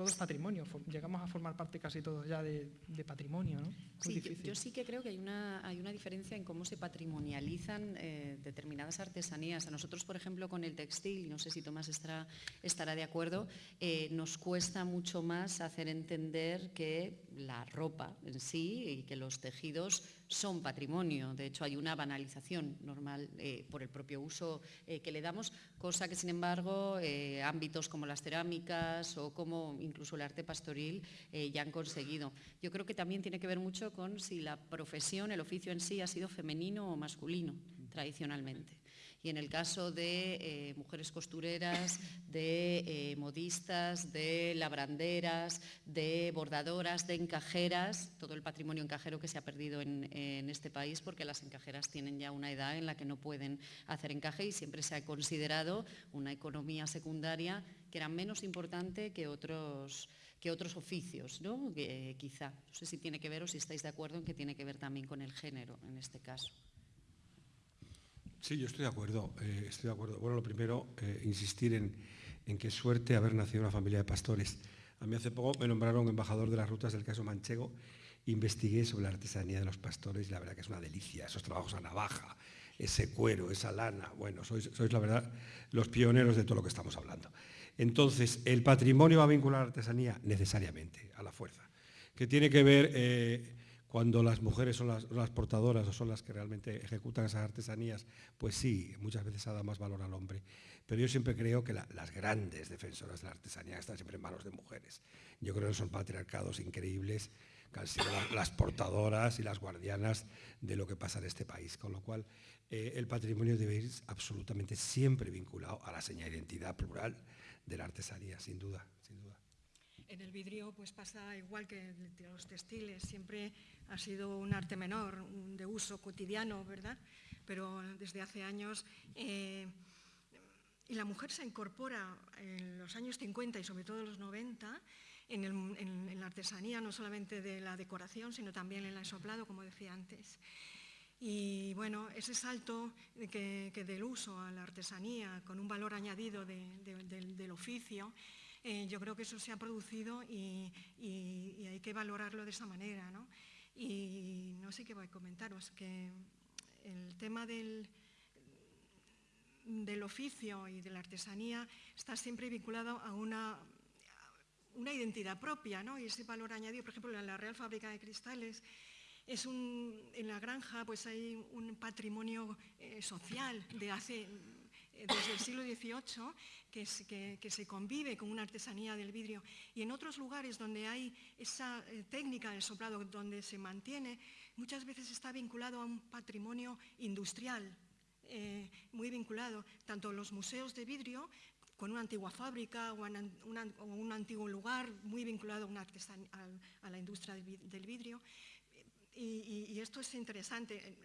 todo es patrimonio, llegamos a formar parte casi todos ya de, patrimonio. ¿no? Sí, yo, sí que creo que hay una, hay una diferencia en cómo se patrimonializan eh, determinadas artesanías. A nosotros, por ejemplo, con el textil, no sé si Tomás estará, estará de acuerdo, eh, nos cuesta mucho más hacer entender que la ropa en sí y que los tejidos son patrimonio. De hecho, hay una banalización normal eh, por el propio uso eh, que le damos, cosa que, sin embargo, eh, ámbitos como las cerámicas o como incluso el arte pastoril ya han conseguido. Yo creo que también tiene que ver mucho con si la profesión, el oficio en sí, ha sido femenino o masculino tradicionalmente y en el caso de eh, mujeres costureras, de eh, modistas, de labranderas, de bordadoras, de encajeras, todo el patrimonio encajero que se ha perdido en, este país porque las encajeras tienen ya una edad en la que no pueden hacer encaje y siempre se ha considerado una economía secundaria que era menos importante que otros que otros oficios, ¿no? quizá. No sé si tiene que ver o si estáis de acuerdo en que tiene que ver también con el género en este caso. Sí, yo estoy de acuerdo. Eh, estoy de acuerdo. Bueno, lo primero, eh, insistir en, en qué suerte haber nacido en una familia de pastores. A mí hace poco me nombraron embajador de las rutas del caso Manchego. Investigué sobre la artesanía de los pastores y la verdad que es una delicia. Esos trabajos a navaja, ese cuero, esa lana. Bueno, sois, sois la verdad los pioneros de todo lo que estamos hablando. Entonces, ¿el patrimonio va a vincular a la artesanía? Necesariamente, a la fuerza. Que tiene que ver... Eh, cuando las mujeres son las, portadoras o son las que realmente ejecutan esas artesanías, pues sí, muchas veces ha dado más valor al hombre. Pero yo siempre creo que las grandes defensoras de la artesanía están siempre en manos de mujeres. Yo creo que son patriarcados increíbles que han sido las portadoras y las guardianas de lo que pasa en este país. Con lo cual, eh, el patrimonio debe ir absolutamente siempre vinculado a la señal de identidad plural de la artesanía, sin duda, sin duda. En el vidrio pues pasa igual que los textiles, siempre ha sido un arte menor, de uso cotidiano, ¿verdad? Pero desde hace años... Eh, y la mujer se incorpora en los años 50 y sobre todo en los 90 en, la artesanía, no solamente de la decoración, sino también en el ensoplado, como decía antes. Y bueno, ese salto que, del uso a la artesanía con un valor añadido del oficio, eh, yo creo que eso se ha producido y, hay que valorarlo de esa manera. ¿no? Y no sé qué voy a comentaros, que el tema del, del oficio y de la artesanía está siempre vinculado a una, una identidad propia, ¿no? y ese valor añadido, por ejemplo, en la Real Fábrica de Cristales, es un, en la granja pues hay un patrimonio eh, social de hace desde el siglo XVIII que, se convive con una artesanía del vidrio y en otros lugares donde hay esa eh, técnica del soplado donde se mantiene, muchas veces está vinculado a un patrimonio industrial, eh, muy vinculado, tanto los museos de vidrio con una antigua fábrica o, un antiguo lugar muy vinculado a la industria del vidrio, y, esto es interesante.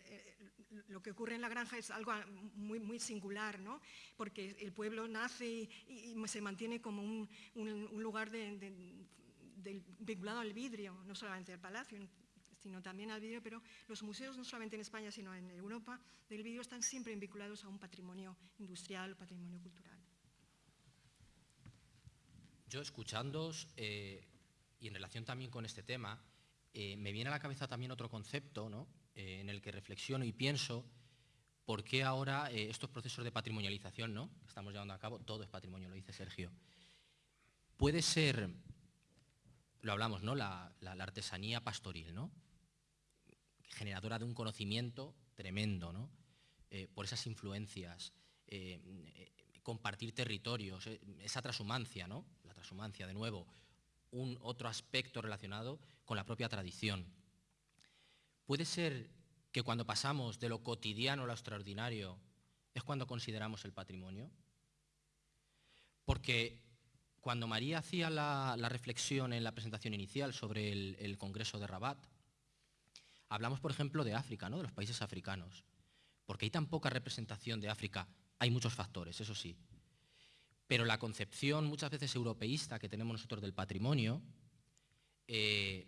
Lo que ocurre en la granja es algo muy, muy singular, ¿no? porque el pueblo nace y, se mantiene como un, lugar vinculado al vidrio, no solamente al palacio, sino también al vidrio, pero los museos, no solamente en España, sino en Europa, del vidrio están siempre vinculados a un patrimonio industrial, patrimonio cultural. Yo escuchándoos eh, y en relación también con este tema, eh, me viene a la cabeza también otro concepto eh, en el que reflexiono y pienso por qué ahora eh, estos procesos de patrimonialización ¿no? que estamos llevando a cabo, todo es patrimonio, lo dice Sergio, puede ser, lo hablamos, ¿no? la, artesanía pastoril, ¿no? generadora de un conocimiento tremendo ¿no? por esas influencias, compartir territorios, esa transhumancia, ¿no? la transhumancia de nuevo, un otro aspecto relacionado con la propia tradición. Puede ser que cuando pasamos de lo cotidiano a lo extraordinario es cuando consideramos el patrimonio. Porque cuando María hacía la, reflexión en la presentación inicial sobre el, Congreso de Rabat, hablamos, por ejemplo, de África, ¿no? de los países africanos. Porque hay tan poca representación de África, hay muchos factores, eso sí, pero la concepción muchas veces europeísta que tenemos nosotros del patrimonio eh,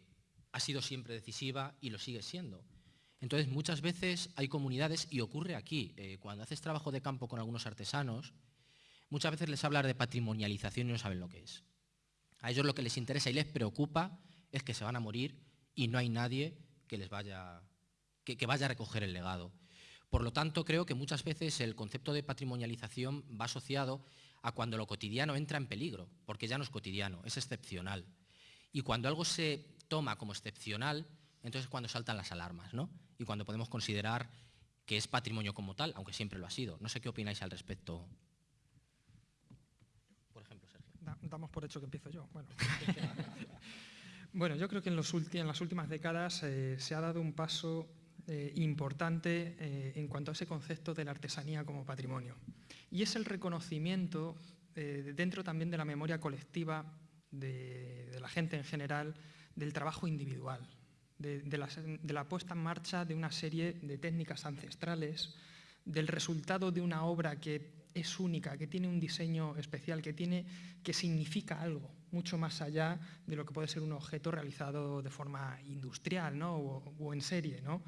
ha sido siempre decisiva y lo sigue siendo. Entonces muchas veces hay comunidades, y ocurre aquí, eh, cuando haces trabajo de campo con algunos artesanos, muchas veces les hablar de patrimonialización y no saben lo que es. A ellos lo que les interesa y les preocupa es que se van a morir y no hay nadie que les vaya, que vaya a recoger el legado. Por lo tanto, creo que muchas veces el concepto de patrimonialización va asociado a cuando lo cotidiano entra en peligro, porque ya no es cotidiano, es excepcional. Y cuando algo se toma como excepcional, entonces es cuando saltan las alarmas, ¿no? Y cuando podemos considerar que es patrimonio como tal, aunque siempre lo ha sido. No sé qué opináis al respecto. Por ejemplo, Sergio. damos por hecho que empiezo yo. Bueno, yo creo que en, las últimas décadas eh, se ha dado un paso eh, importante eh, en cuanto a ese concepto de la artesanía como patrimonio. Y es el reconocimiento, dentro también de la memoria colectiva de, la gente en general, del trabajo individual, de, la, puesta en marcha de una serie de técnicas ancestrales, del resultado de una obra que es única, que tiene un diseño especial, que, tiene, que significa algo, mucho más allá de lo que puede ser un objeto realizado de forma industrial o, o, en serie. ¿no?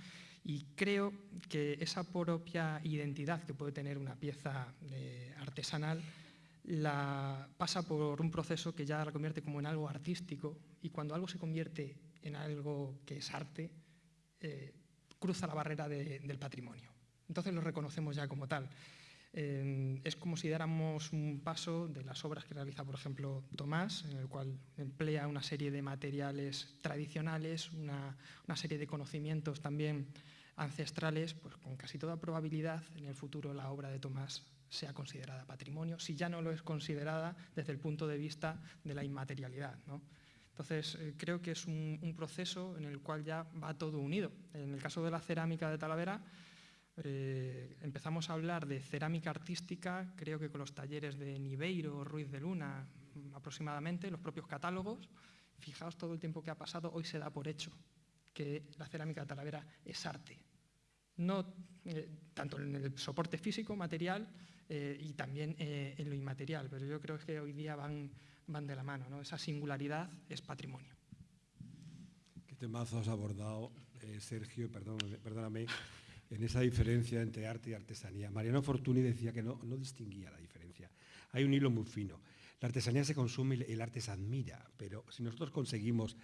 Y creo que esa propia identidad que puede tener una pieza eh, artesanal la pasa por un proceso que ya la convierte como en algo artístico y cuando algo se convierte en algo que es arte, eh, cruza la barrera del patrimonio. Entonces lo reconocemos ya como tal. Eh, es como si diéramos un paso de las obras que realiza, por ejemplo, Tomás, en el cual emplea una serie de materiales tradicionales, una, una serie de conocimientos también ancestrales, pues con casi toda probabilidad en el futuro la obra de Tomás sea considerada patrimonio, si ya no lo es considerada desde el punto de vista de la inmaterialidad. Entonces, eh, creo que es un, proceso en el cual ya va todo unido. En el caso de la cerámica de Talavera, eh, empezamos a hablar de cerámica artística, creo que con los talleres de Niveiro, Ruiz de Luna, aproximadamente, los propios catálogos. Fijaos todo el tiempo que ha pasado, hoy se da por hecho que la cerámica de Talavera es arte. No eh, tanto en el soporte físico, material, eh, y también eh, en lo inmaterial, pero yo creo que hoy día van, van de la mano, ¿no? esa singularidad es patrimonio. ¿Qué temazo has abordado, eh, Sergio, perdóname, perdóname, en esa diferencia entre arte y artesanía? Mariano Fortuny decía que no, no distinguía la diferencia. Hay un hilo muy fino. La artesanía se consume y el arte se admira, pero si nosotros conseguimos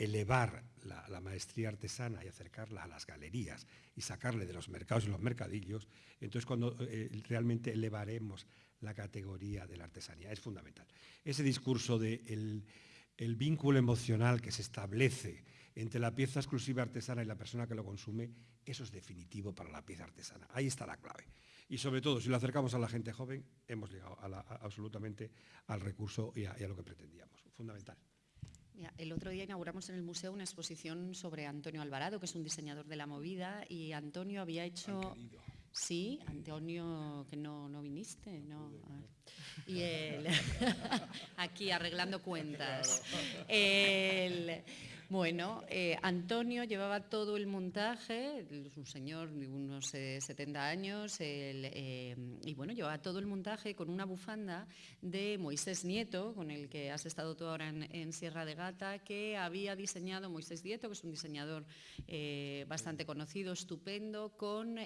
elevar la, maestría artesana y acercarla a las galerías y sacarle de los mercados y los mercadillos, entonces cuando eh, realmente elevaremos la categoría de la artesanía. Es fundamental. Ese discurso de el, vínculo emocional que se establece entre la pieza exclusiva artesana y la persona que lo consume, eso es definitivo para la pieza artesana. Ahí está la clave. Y sobre todo, si lo acercamos a la gente joven, hemos llegado absolutamente al recurso y a lo que pretendíamos. Fundamental. El otro día inauguramos en el museo una exposición sobre Antonio Alvarado, que es un diseñador de la movida, y Antonio había hecho... Sí, Antonio, que no, no viniste, no. Y él, aquí arreglando cuentas. Bueno, eh, Antonio llevaba todo el montaje, un señor de unos 70 eh, años, eh, y bueno, llevaba todo el montaje con una bufanda de Moisés Nieto, con el que has estado tú ahora en, Sierra de Gata, que había diseñado Moisés Nieto, que es un diseñador bastante conocido, estupendo, con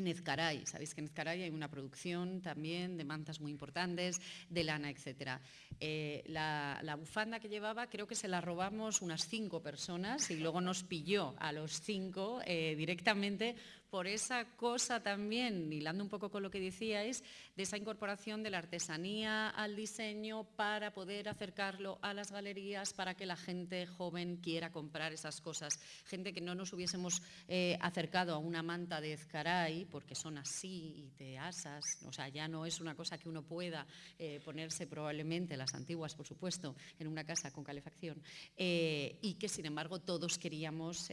en Ezcaray. Sabéis que en Ezcaray hay una producción también de mantas muy importantes, de lana, etc. Eh, la, bufanda que llevaba creo que se la robamos unas cinco personas y luego nos pilló a los cinco eh, directamente por esa cosa también, hilando un poco con lo que decíais, de esa incorporación de la artesanía al diseño para poder acercarlo a las galerías, para que la gente joven quiera comprar esas cosas. Gente que no nos hubiésemos eh, acercado a una manta de Ezcaray, porque son así y te asas, o sea, ya no es una cosa que uno pueda eh, ponerse probablemente, las antiguas por supuesto, en una casa con calefacción, eh, y que sin embargo todos queríamos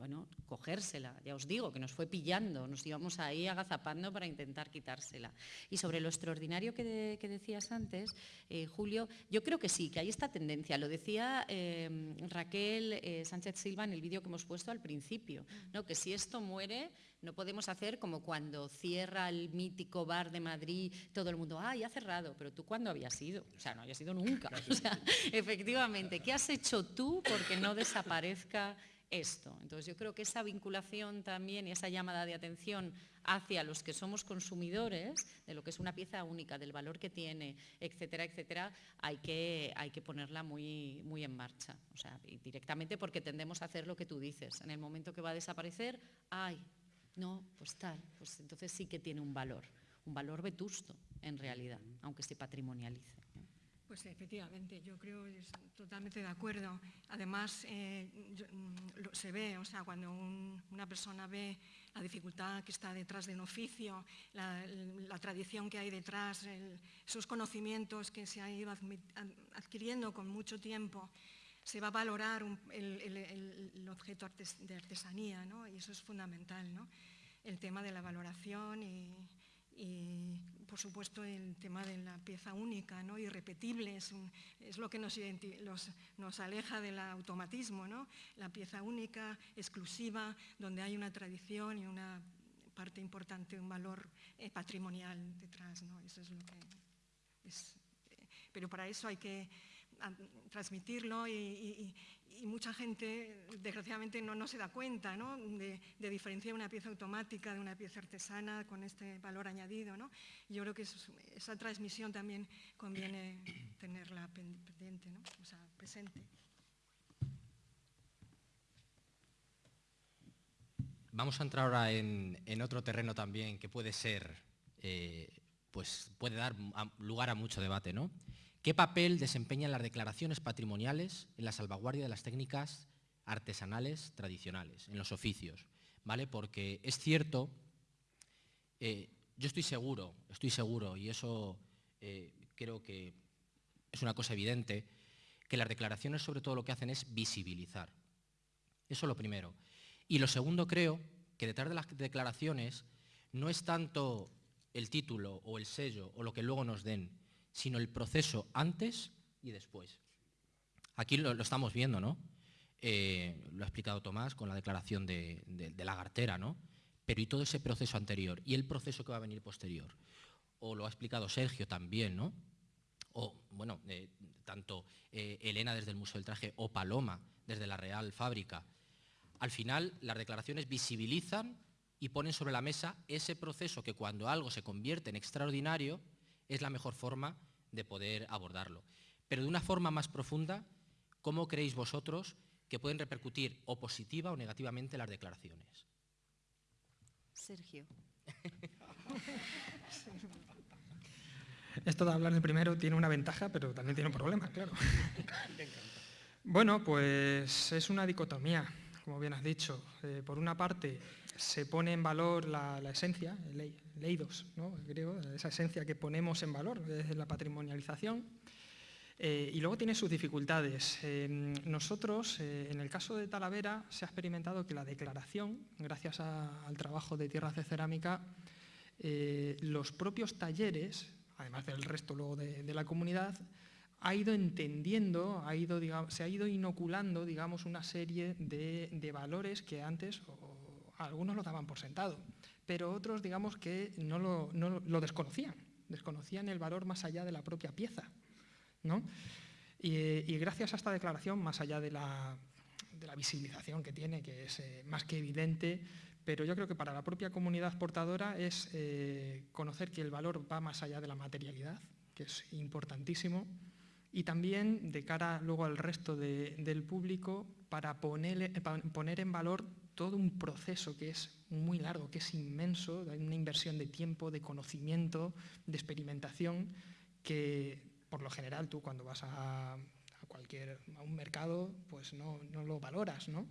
bueno, cogérsela, ya os digo, que nos fue pillando, nos íbamos ahí agazapando para intentar quitársela. Y sobre lo extraordinario que, decías antes, eh, Julio, yo creo que sí, que hay esta tendencia, lo decía eh, Raquel eh, Sánchez Silva en el vídeo que hemos puesto al principio, ¿no? que si esto muere, no podemos hacer como cuando cierra el mítico bar de Madrid, todo el mundo, ah, ya ha cerrado, pero tú cuándo habías ido? O sea, no habías ido nunca. O sea, efectivamente, ¿qué has hecho tú porque no desaparezca esto. Entonces yo creo que esa vinculación también y esa llamada de atención hacia los que somos consumidores de lo que es una pieza única, del valor que tiene, etcétera, etcétera, hay que, hay que ponerla muy, muy en marcha. O sea, directamente porque tendemos a hacer lo que tú dices. En el momento que va a desaparecer, ay, no, pues tal, pues entonces sí que tiene un valor, un valor vetusto en realidad, aunque se patrimonialice. Pues efectivamente, yo creo es totalmente de acuerdo. Además, eh, mm, se ve, o sea, cuando una persona ve la dificultad que está detrás de un oficio, la, tradición que hay detrás, esos conocimientos que se han ido adquiriendo con mucho tiempo, se va a valorar el, objeto de artesanía, ¿no? y eso es fundamental, ¿no? el tema de la valoración y por supuesto el tema de la pieza única, ¿no? irrepetible, es, es lo que nos, nos, aleja del automatismo, ¿no? la pieza única, exclusiva, donde hay una tradición y una parte importante, un valor eh, patrimonial detrás. ¿no? Eso es lo que es, eh, pero para eso hay que transmitirlo y, y mucha gente, desgraciadamente, no, no se da cuenta de, diferenciar una pieza automática de una pieza artesana con este valor añadido. ¿no? Yo creo que esa transmisión también conviene tenerla pendiente, ¿no? o sea, presente. vamos a entrar ahora en, otro terreno también que puede ser, eh, pues puede dar lugar a mucho debate, ¿no? ¿Qué papel desempeñan las declaraciones patrimoniales en la salvaguardia de las técnicas artesanales tradicionales, en los oficios? ¿Vale? Porque es cierto, eh, yo estoy seguro, estoy seguro, y eso eh, creo que es una cosa evidente, que las declaraciones sobre todo lo que hacen es visibilizar. Eso es lo primero. Y lo segundo creo que detrás de las declaraciones no es tanto el título o el sello o lo que luego nos den, sino el proceso antes y después. Aquí lo, estamos viendo, ¿no? Eh, lo ha explicado Tomás con la declaración de, la gartera, ¿no? Pero y todo ese proceso anterior y el proceso que va a venir posterior. O lo ha explicado Sergio también, ¿no? O, bueno, eh, tanto eh, Elena desde el Museo del Traje o Paloma desde la Real Fábrica. Al final, las declaraciones visibilizan y ponen sobre la mesa ese proceso que cuando algo se convierte en extraordinario, es la mejor forma de poder abordarlo. Pero de una forma más profunda, ¿cómo creéis vosotros que pueden repercutir o positiva o negativamente las declaraciones? Sergio. Esto de hablar de primero tiene una ventaja, pero también tiene un problema, claro. Bueno, pues es una dicotomía, como bien has dicho. Eh, por una parte, se pone en valor la, esencia, el leidos, ¿no? esa esencia que ponemos en valor desde la patrimonialización. Eh, y luego tiene sus dificultades. Em, nosotros, eh, en el caso de Talavera, se ha experimentado que la declaración, gracias al trabajo de tierras de cerámica, eh, los propios talleres, además del resto luego de, la comunidad, ha ido entendiendo, ha ido, se ha ido inoculando digamos, una serie de, valores que antes algunos lo daban por sentado, pero otros digamos que no lo, desconocían, desconocían el valor más allá de la propia pieza. ¿no? Y, gracias a esta declaración, más allá de la, visibilización que tiene, que es eh, más que evidente, pero yo creo que para la propia comunidad portadora es eh, conocer que el valor va más allá de la materialidad, que es importantísimo, y también de cara luego al resto del público para poner, poner en valor todo un proceso que es muy largo, que es inmenso, hay una inversión de tiempo, de conocimiento, de experimentación, que por lo general tú cuando vas a, cualquier a un mercado pues no, lo valoras, ¿no?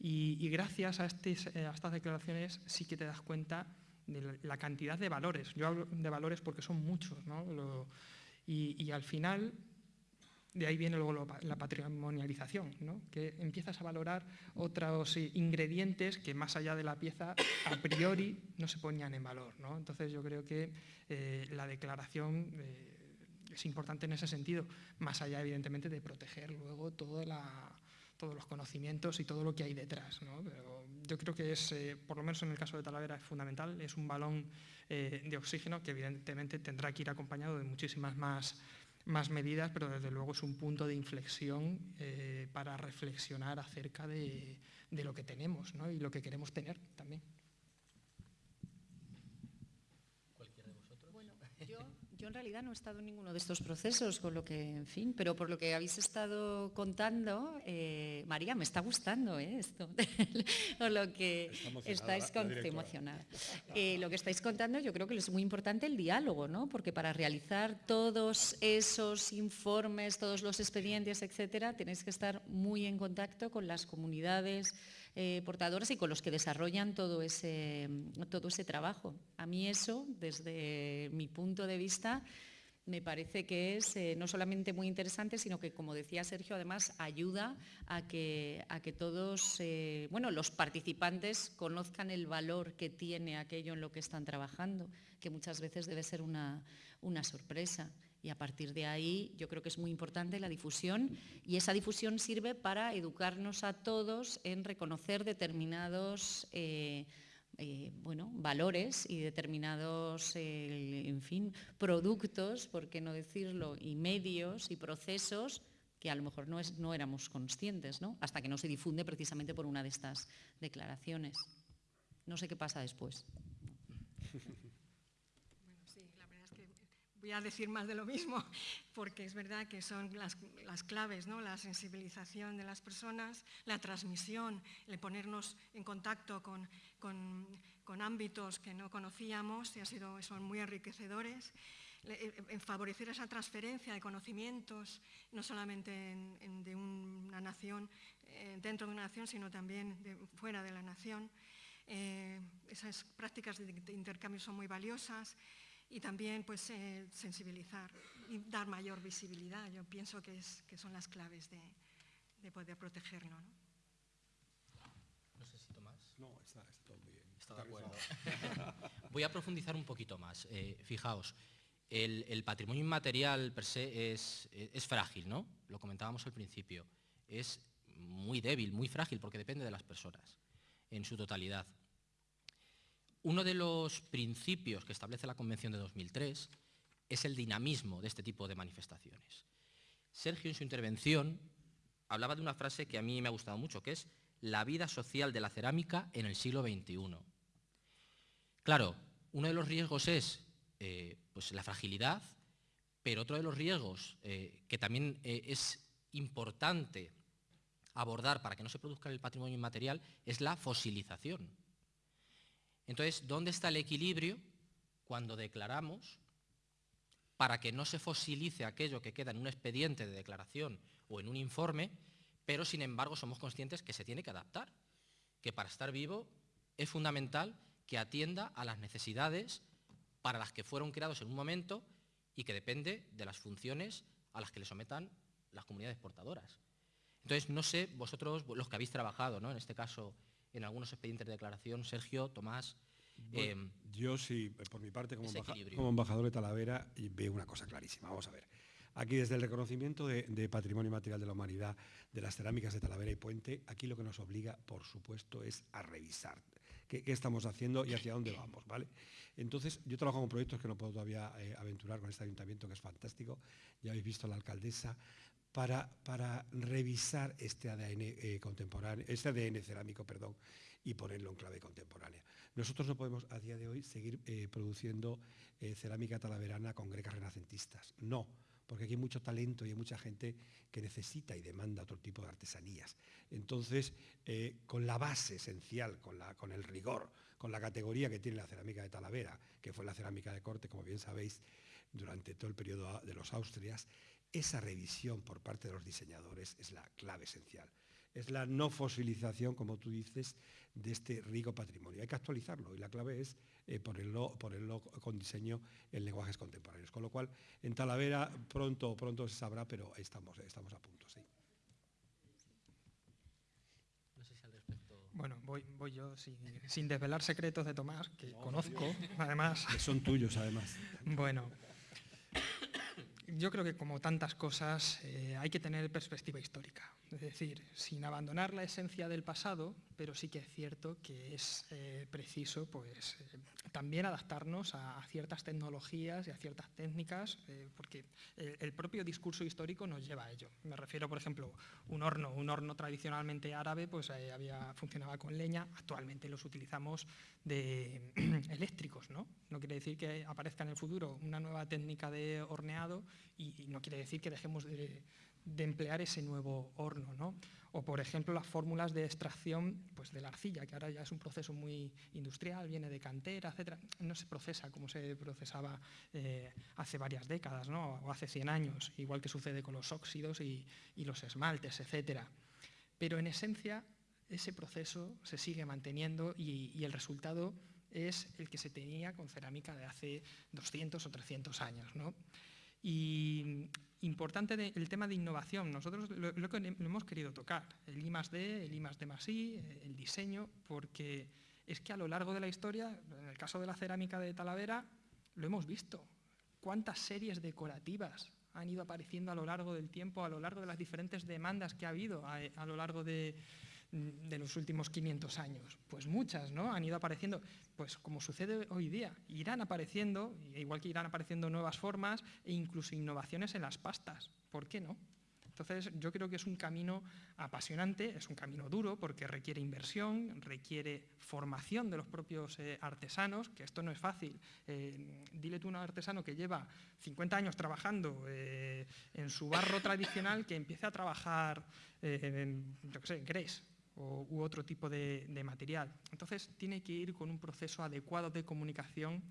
Y, gracias a, este, a, estas declaraciones sí que te das cuenta de la cantidad de valores. Yo hablo de valores porque son muchos, ¿no? y al final de ahí viene luego la patrimonialización, que empiezas a valorar otros ingredientes que más allá de la pieza a priori no se ponían en valor. Entonces yo creo que eh, la declaración eh, es importante en ese sentido, más allá evidentemente de proteger luego todos los conocimientos y todo lo que hay detrás. Pero yo creo que es, eh, por lo menos en el caso de Talavera, es fundamental, es un balón de oxígeno que evidentemente tendrá que ir acompañado de muchísimas más más medidas, pero desde luego es un punto de inflexión eh, para reflexionar acerca de, lo que tenemos y lo que queremos tener también. Yo en realidad no he estado en ninguno de estos procesos, con lo que, en fin, pero por lo que habéis estado contando, eh, María, me está gustando ¿eh? esto, lo que estáis emocionada. Eh, lo que estáis contando, yo creo que es muy importante el diálogo, ¿no? Porque para realizar todos esos informes, todos los expedientes, etcétera, tenéis que estar muy en contacto con las comunidades eh, portadoras y con los que desarrollan todo ese, todo ese trabajo. A mí eso, desde mi punto de vista, me parece que es eh, no solamente muy interesante, sino que, como decía Sergio, además ayuda a que, a que todos, eh, bueno, los participantes conozcan el valor que tiene aquello en lo que están trabajando, que muchas veces debe ser una, una sorpresa. Y a partir de ahí yo creo que es muy importante la difusión y esa difusión sirve para educarnos a todos en reconocer determinados eh, eh, bueno, valores y determinados eh, en fin, productos, por qué no decirlo, y medios y procesos que a lo mejor no, no éramos conscientes, ¿no? hasta que no se difunde precisamente por una de estas declaraciones. No sé qué pasa después. voy a decir más de lo mismo, porque es verdad que son las, claves, ¿no? la sensibilización de las personas, la transmisión, el ponernos en contacto con, ámbitos que no conocíamos y ha sido, son muy enriquecedores, en favorecer esa transferencia de conocimientos, no solamente de una nación, eh, dentro de una nación, sino también fuera de la nación. Eh, esas prácticas de intercambio son muy valiosas y también pues, eh, sensibilizar y dar mayor visibilidad. Yo pienso que, es, que son las claves de, de poder protegerlo. ¿no? no sé si Tomás. No, está, todo muy bien. Está de acuerdo. Voy a profundizar un poquito más. Eh, fijaos, el, el, patrimonio inmaterial per se es, es frágil, ¿no? Lo comentábamos al principio. Es muy débil, muy frágil, porque depende de las personas en su totalidad. Uno de los principios que establece la Convención de 2003 es el dinamismo de este tipo de manifestaciones. Sergio en su intervención hablaba de una frase que a mí me ha gustado mucho, que es la vida social de la cerámica en el siglo XXI. Claro, uno de los riesgos es eh, pues la fragilidad, pero otro de los riesgos eh, que también eh, es importante abordar para que no se produzca el patrimonio inmaterial es la fosilización. Entonces, ¿dónde está el equilibrio cuando declaramos para que no se fosilice aquello que queda en un expediente de declaración o en un informe, pero sin embargo somos conscientes que se tiene que adaptar, que para estar vivo es fundamental que atienda a las necesidades para las que fueron creados en un momento y que depende de las funciones a las que le sometan las comunidades portadoras. Entonces, no sé, vosotros, los que habéis trabajado, ¿no? en este caso, en algunos expedientes de declaración, Sergio, Tomás. Em, yo sí, por mi parte, como, embajador de Talavera, veo una cosa clarísima. Vamos a ver. Aquí desde el reconocimiento de, patrimonio material de la humanidad de las cerámicas de Talavera y Puente, aquí lo que nos obliga, por supuesto, es a revisar qué, estamos haciendo y hacia dónde vamos, ¿vale? Entonces, yo trabajo con proyectos que no puedo todavía eh, aventurar con este ayuntamiento, que es fantástico. Ya habéis visto a la alcaldesa, para, revisar este ADN eh, contemporáneo, este ADN cerámico, perdón, y ponerlo en clave contemporánea. Nosotros no podemos a día de hoy seguir eh, produciendo eh, cerámica talaverana con grecas renacentistas. No, porque aquí hay mucho talento y hay mucha gente que necesita y demanda otro tipo de artesanías. Entonces, con la base esencial, con, con el rigor, con la categoría que tiene la cerámica de Talavera, que fue la cerámica de corte, como bien sabéis, durante todo el periodo de los Austrias, esa revisión por parte de los diseñadores es la clave esencial. Es la no fosilización, como tú dices, de este rico patrimonio. Hay que actualizarlo y la clave es eh, ponerlo, con diseño en lenguajes contemporáneos. Con lo cual, en Talavera pronto, pronto se sabrá, pero estamos, estamos a punto, sí. Bueno, voy, voy yo sin, desvelar secretos de Tomás, que conozco, además. Que son tuyos, además. Bueno, yo creo que como tantas cosas eh, hay que tener perspectiva histórica, es decir, sin abandonar la esencia del pasado, pero sí que es cierto que es eh, preciso pues, eh, también adaptarnos a, ciertas tecnologías y a ciertas técnicas, porque el, propio discurso histórico nos lleva a ello. Me refiero, por ejemplo, un horno, un horno tradicionalmente árabe, pues había, funcionaba con leña, actualmente los utilizamos de eléctricos, ¿no? No quiere decir que aparezca en el futuro una nueva técnica de horneado y, no quiere decir que dejemos de, emplear ese nuevo horno. ¿no? O, por ejemplo, las fórmulas de extracción pues, de la arcilla, que ahora ya es un proceso muy industrial, viene de cantera, etc. No se procesa como se procesaba eh, hace varias décadas ¿no? o hace 100 años, igual que sucede con los óxidos y, los esmaltes, etc. Pero en esencia, ese proceso se sigue manteniendo y, y el resultado es el que se tenía con cerámica de hace 200 o 300 años. ¿no? Y importante el tema de innovación, nosotros lo, hemos querido tocar, el I D, el I D I, el diseño, porque es que a lo largo de la historia, en el caso de la cerámica de Talavera, lo hemos visto. ¿Cuántas series decorativas han ido apareciendo a lo largo del tiempo, a lo largo de las diferentes demandas que ha habido a lo largo de, de los últimos 500 años? Pues muchas, ¿no? Han ido apareciendo, pues como sucede hoy día, irán apareciendo, igual que irán apareciendo nuevas formas e incluso innovaciones en las pastas, ¿por qué no? Entonces, yo creo que es un camino apasionante, es un camino duro porque requiere inversión, requiere formación de los propios eh, artesanos, que esto no es fácil. Eh, dile tú a un artesano que lleva 50 años trabajando eh, en su barro tradicional que empiece a trabajar en, yo qué sé, Grace u otro tipo de, material. Entonces, tiene que ir con un proceso adecuado de comunicación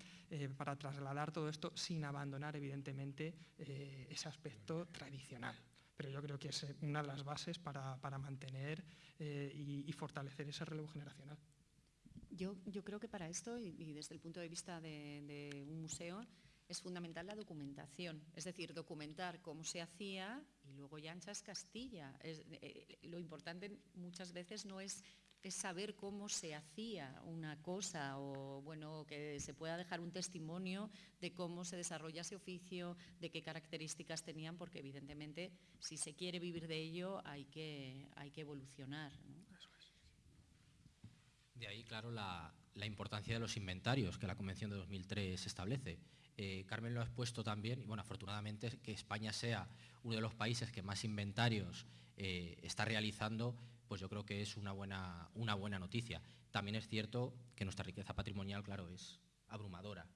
para trasladar todo esto sin abandonar, evidentemente, ese aspecto tradicional pero yo creo que es una de las bases para, mantener eh, y, fortalecer ese relevo generacional. Yo, yo creo que para esto, y, desde el punto de vista de, un museo, es fundamental la documentación, es decir, documentar cómo se hacía y luego ya anchas Castilla. Eh, lo importante muchas veces no es es saber cómo se hacía una cosa o bueno, que se pueda dejar un testimonio de cómo se desarrolla ese oficio, de qué características tenían, porque evidentemente si se quiere vivir de ello hay que, hay que evolucionar. De ahí, claro, la, importancia de los inventarios que la Convención de 2003 establece. Eh, Carmen lo ha expuesto también, y bueno, afortunadamente que España sea uno de los países que más inventarios eh, está realizando pues yo creo que es una buena, una buena noticia. También es cierto que nuestra riqueza patrimonial, claro, es abrumadora.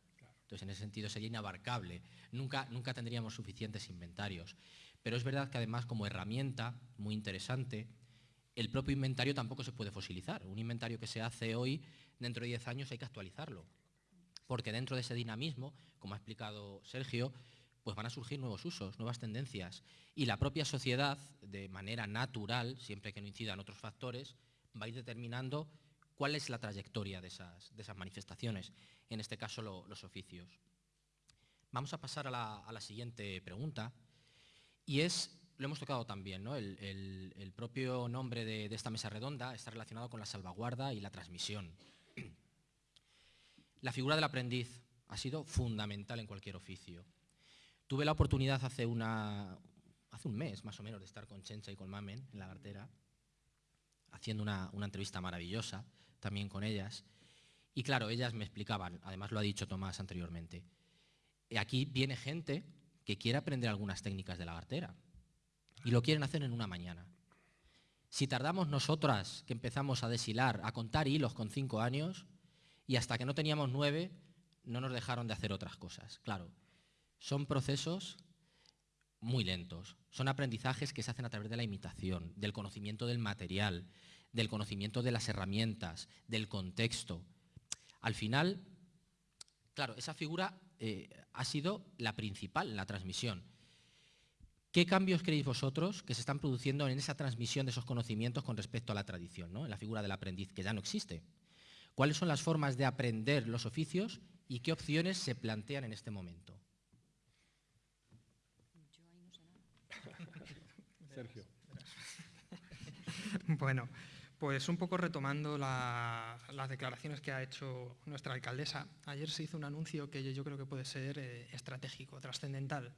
Entonces, en ese sentido sería inabarcable. Nunca, nunca tendríamos suficientes inventarios. Pero es verdad que además como herramienta muy interesante, el propio inventario tampoco se puede fosilizar. Un inventario que se hace hoy, dentro de 10 años hay que actualizarlo. Porque dentro de ese dinamismo, como ha explicado Sergio, pues van a surgir nuevos usos, nuevas tendencias. Y la propia sociedad, de manera natural, siempre que no incidan otros factores, va a ir determinando cuál es la trayectoria de esas, manifestaciones, en este caso los oficios. Vamos a pasar a la, siguiente pregunta, y es, lo hemos tocado también, ¿no? el, propio nombre de, de esta mesa redonda está relacionado con la salvaguarda y la transmisión. La figura del aprendiz ha sido fundamental en cualquier oficio. Tuve la oportunidad hace, un mes más o menos de estar con Chencha y con Mamen en la cartera, haciendo una, entrevista maravillosa también con ellas. Y claro, ellas me explicaban, además lo ha dicho Tomás anteriormente, aquí viene gente que quiere aprender algunas técnicas de la cartera y lo quieren hacer en una mañana. Si tardamos nosotras, que empezamos a deshilar, a contar hilos con cinco años, y hasta que no teníamos nueve, no nos dejaron de hacer otras cosas. Claro, son procesos muy lentos, son aprendizajes que se hacen a través de la imitación, del conocimiento del material, del conocimiento de las herramientas, del contexto. Al final, claro, esa figura eh, ha sido la principal en la transmisión. ¿Qué cambios creéis vosotros que se están produciendo en esa transmisión de esos conocimientos con respecto a la tradición, ¿no? en la figura del aprendiz, que ya no existe? ¿Cuáles son las formas de aprender los oficios y qué opciones se plantean en este momento? Sergio. bueno, pues un poco retomando las declaraciones que ha hecho nuestra alcaldesa, ayer se hizo un anuncio que yo creo que puede ser eh, estratégico, trascendental,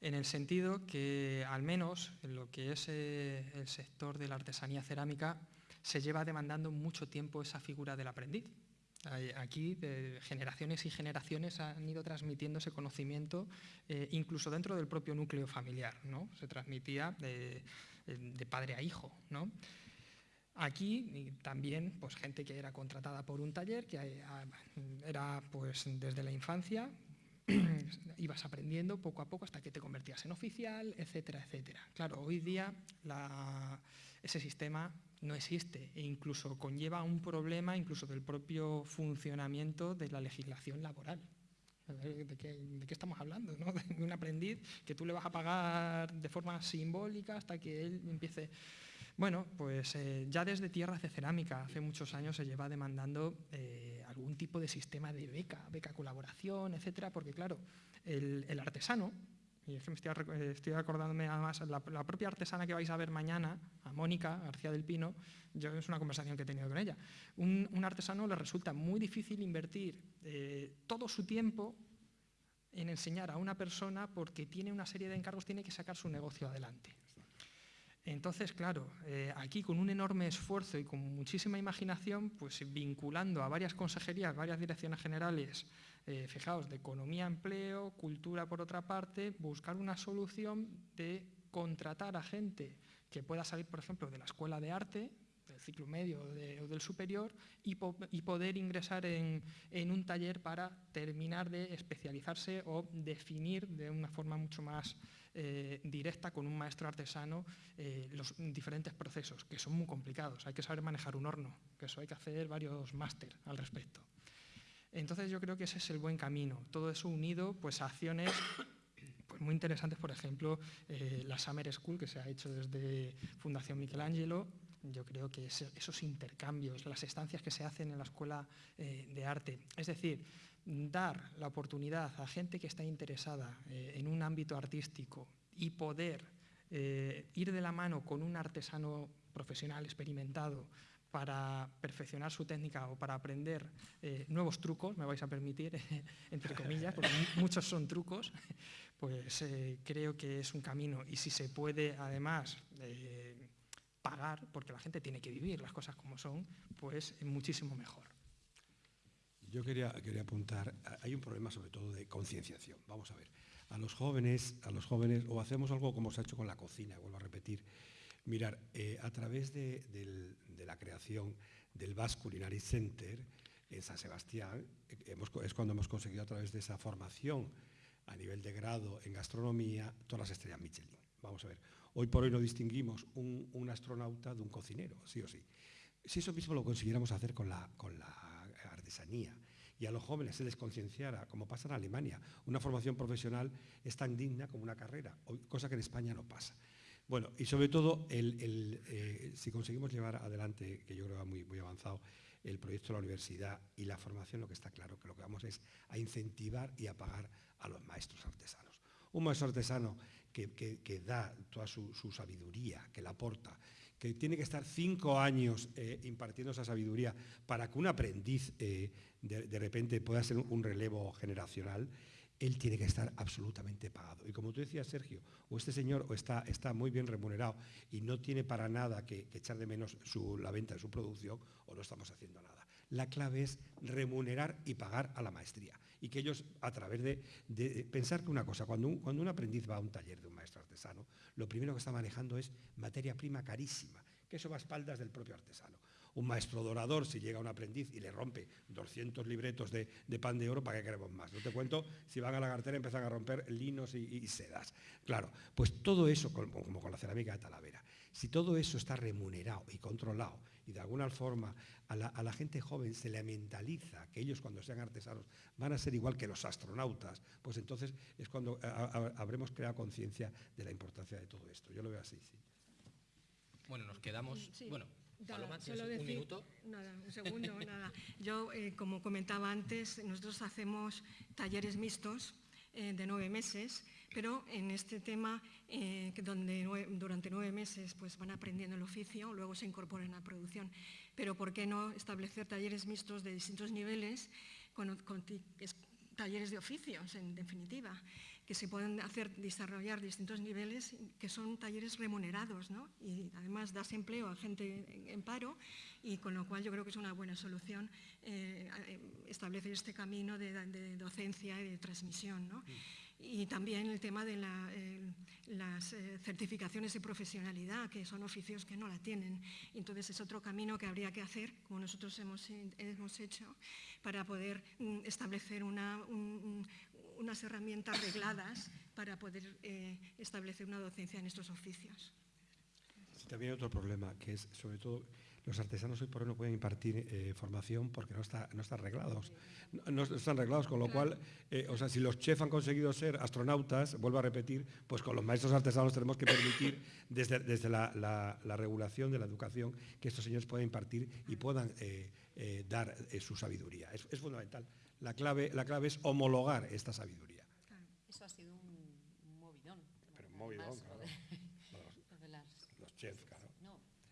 en el sentido que al menos en lo que es eh, el sector de la artesanía cerámica se lleva demandando mucho tiempo esa figura del aprendiz. Aquí generaciones y generaciones han ido transmitiendo ese conocimiento eh, incluso dentro del propio núcleo familiar, ¿no? se transmitía de, padre a hijo. ¿no? Aquí también pues, gente que era contratada por un taller, que eh, era pues, desde la infancia, ibas aprendiendo poco a poco hasta que te convertías en oficial, etcétera, etcétera. Claro, hoy día ese sistema no existe e incluso conlleva un problema incluso del propio funcionamiento de la legislación laboral. ¿De qué, estamos hablando? De un aprendiz que tú le vas a pagar de forma simbólica hasta que él empiece... Bueno, pues eh, ya desde tierras de cerámica, hace muchos años se lleva demandando eh, algún tipo de sistema de beca, beca colaboración, etcétera, porque claro, el, artesano, y es que me estoy, acordándome además, la, la, propia artesana que vais a ver mañana, a Mónica García del Pino, yo es una conversación que he tenido con ella, un, artesano le resulta muy difícil invertir eh, todo su tiempo en enseñar a una persona porque tiene una serie de encargos, tiene que sacar su negocio adelante. Entonces, claro, eh, aquí con un enorme esfuerzo y con muchísima imaginación, pues vinculando a varias consejerías, varias direcciones generales, eh, fijaos, de economía, empleo, cultura por otra parte, buscar una solución de contratar a gente que pueda salir, por ejemplo, de la escuela de arte, ciclo medio o del superior, y, poder ingresar en, un taller para terminar de especializarse o definir de una forma mucho más eh, directa con un maestro artesano eh, los diferentes procesos, que son muy complicados. Hay que saber manejar un horno, que eso hay que hacer varios máster al respecto. Entonces yo creo que ese es el buen camino, todo eso unido pues, a acciones pues, muy interesantes, por ejemplo, eh, la Summer School que se ha hecho desde Fundación Michelangelo, yo creo que esos intercambios, las estancias que se hacen en la Escuela eh, de Arte, es decir, dar la oportunidad a gente que está interesada eh, en un ámbito artístico y poder ir de la mano con un artesano profesional experimentado para perfeccionar su técnica o para aprender eh, nuevos trucos, me vais a permitir, entre comillas, porque muchos son trucos, pues eh, creo que es un camino. Y si se puede, además, eh, pagar, porque la gente tiene que vivir las cosas como son, pues muchísimo mejor. Yo quería, quería apuntar, hay un problema sobre todo de concienciación. Vamos a ver, a los jóvenes, a los jóvenes, o hacemos algo como se ha hecho con la cocina, vuelvo a repetir, Mirar, eh, a través de, la creación del Basque Culinary Center en San Sebastián, es cuando hemos conseguido a través de esa formación a nivel de grado en gastronomía todas las estrellas Michelin. Vamos a ver, hoy por hoy no distinguimos un, astronauta de un cocinero, sí o sí. Si eso mismo lo consiguiéramos hacer con la, con la artesanía y a los jóvenes se les concienciara, como pasa en Alemania, una formación profesional es tan digna como una carrera, cosa que en España no pasa. Bueno, y sobre todo, eh, si conseguimos llevar adelante, que yo creo que va muy, muy avanzado, el proyecto de la universidad y la formación, lo que está claro, que lo que vamos es a incentivar y a pagar a los maestros artesanos. Un maestro artesano que, da toda su, sabiduría, que la aporta, que tiene que estar cinco años eh, impartiendo esa sabiduría para que un aprendiz eh, de, repente pueda ser un relevo generacional, él tiene que estar absolutamente pagado. Y como tú decías, Sergio, o este señor está, está muy bien remunerado y no tiene para nada que, echar de menos la venta de su producción, o no estamos haciendo nada. La clave es remunerar y pagar a la maestría. Y que ellos, a través de, pensar que una cosa, cuando un, cuando un aprendiz va a un taller de un maestro artesano, lo primero que está manejando es materia prima carísima, que eso va a espaldas del propio artesano un maestro dorador, si llega un aprendiz y le rompe 200 libretos de, pan de oro, ¿para qué queremos más? No te cuento, si van a la cartera empiezan a romper linos y, sedas. Claro, pues todo eso, como, con la cerámica de Talavera, si todo eso está remunerado y controlado y de alguna forma a la, gente joven se le mentaliza que ellos cuando sean artesanos van a ser igual que los astronautas, pues entonces es cuando habremos creado conciencia de la importancia de todo esto. Yo lo veo así, sí. Bueno, nos quedamos... Bueno, solo decir, un minuto. Nada, un segundo, nada. Yo, eh, como comentaba antes, nosotros hacemos talleres mixtos eh, de nueve meses, pero en este tema, eh, donde durante nueve meses pues, van aprendiendo el oficio, luego se incorporan a la producción. Pero ¿por qué no establecer talleres mixtos de distintos niveles con, con talleres de oficios, en definitiva? Que se pueden hacer, desarrollar distintos niveles, que son talleres remunerados, ¿no? y además das empleo a gente en paro, y con lo cual yo creo que es una buena solución eh, establecer este camino de, docencia y de transmisión. ¿no? Y también el tema de las eh, certificaciones de profesionalidad, que son oficios que no la tienen. Entonces es otro camino que habría que hacer, como nosotros hemos, hemos hecho, para poder mm, establecer una, unas herramientas regladas para poder eh, establecer una docencia en estos oficios. también hay otro problema, que es sobre todo los artesanos hoy por hoy no pueden impartir eh, formación porque no, está, no están arreglados. No, están arreglados, con lo cual, eh, o sea, si los chefs han conseguido ser astronautas, vuelvo a repetir, pues con los maestros artesanos tenemos que permitir desde, desde la, regulación de la educación que estos señores puedan impartir y puedan dar su sabiduría. es fundamental. La clave, la clave es homologar esta sabiduría. Eso ha sido un, movidón. Pero un movidón, claro. los, chefs, claro.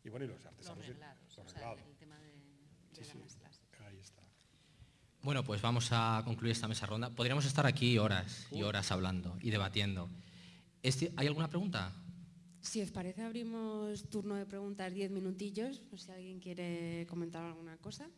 y bueno, y los artesanos. Los reglados. el tema de, las clases. Ahí está. Bueno, pues vamos a concluir esta mesa ronda. Podríamos estar aquí horas y horas hablando y debatiendo. Este, ¿Hay alguna pregunta? Si os parece, abrimos turno de preguntas diez minutillos, por si alguien quiere comentar alguna cosa.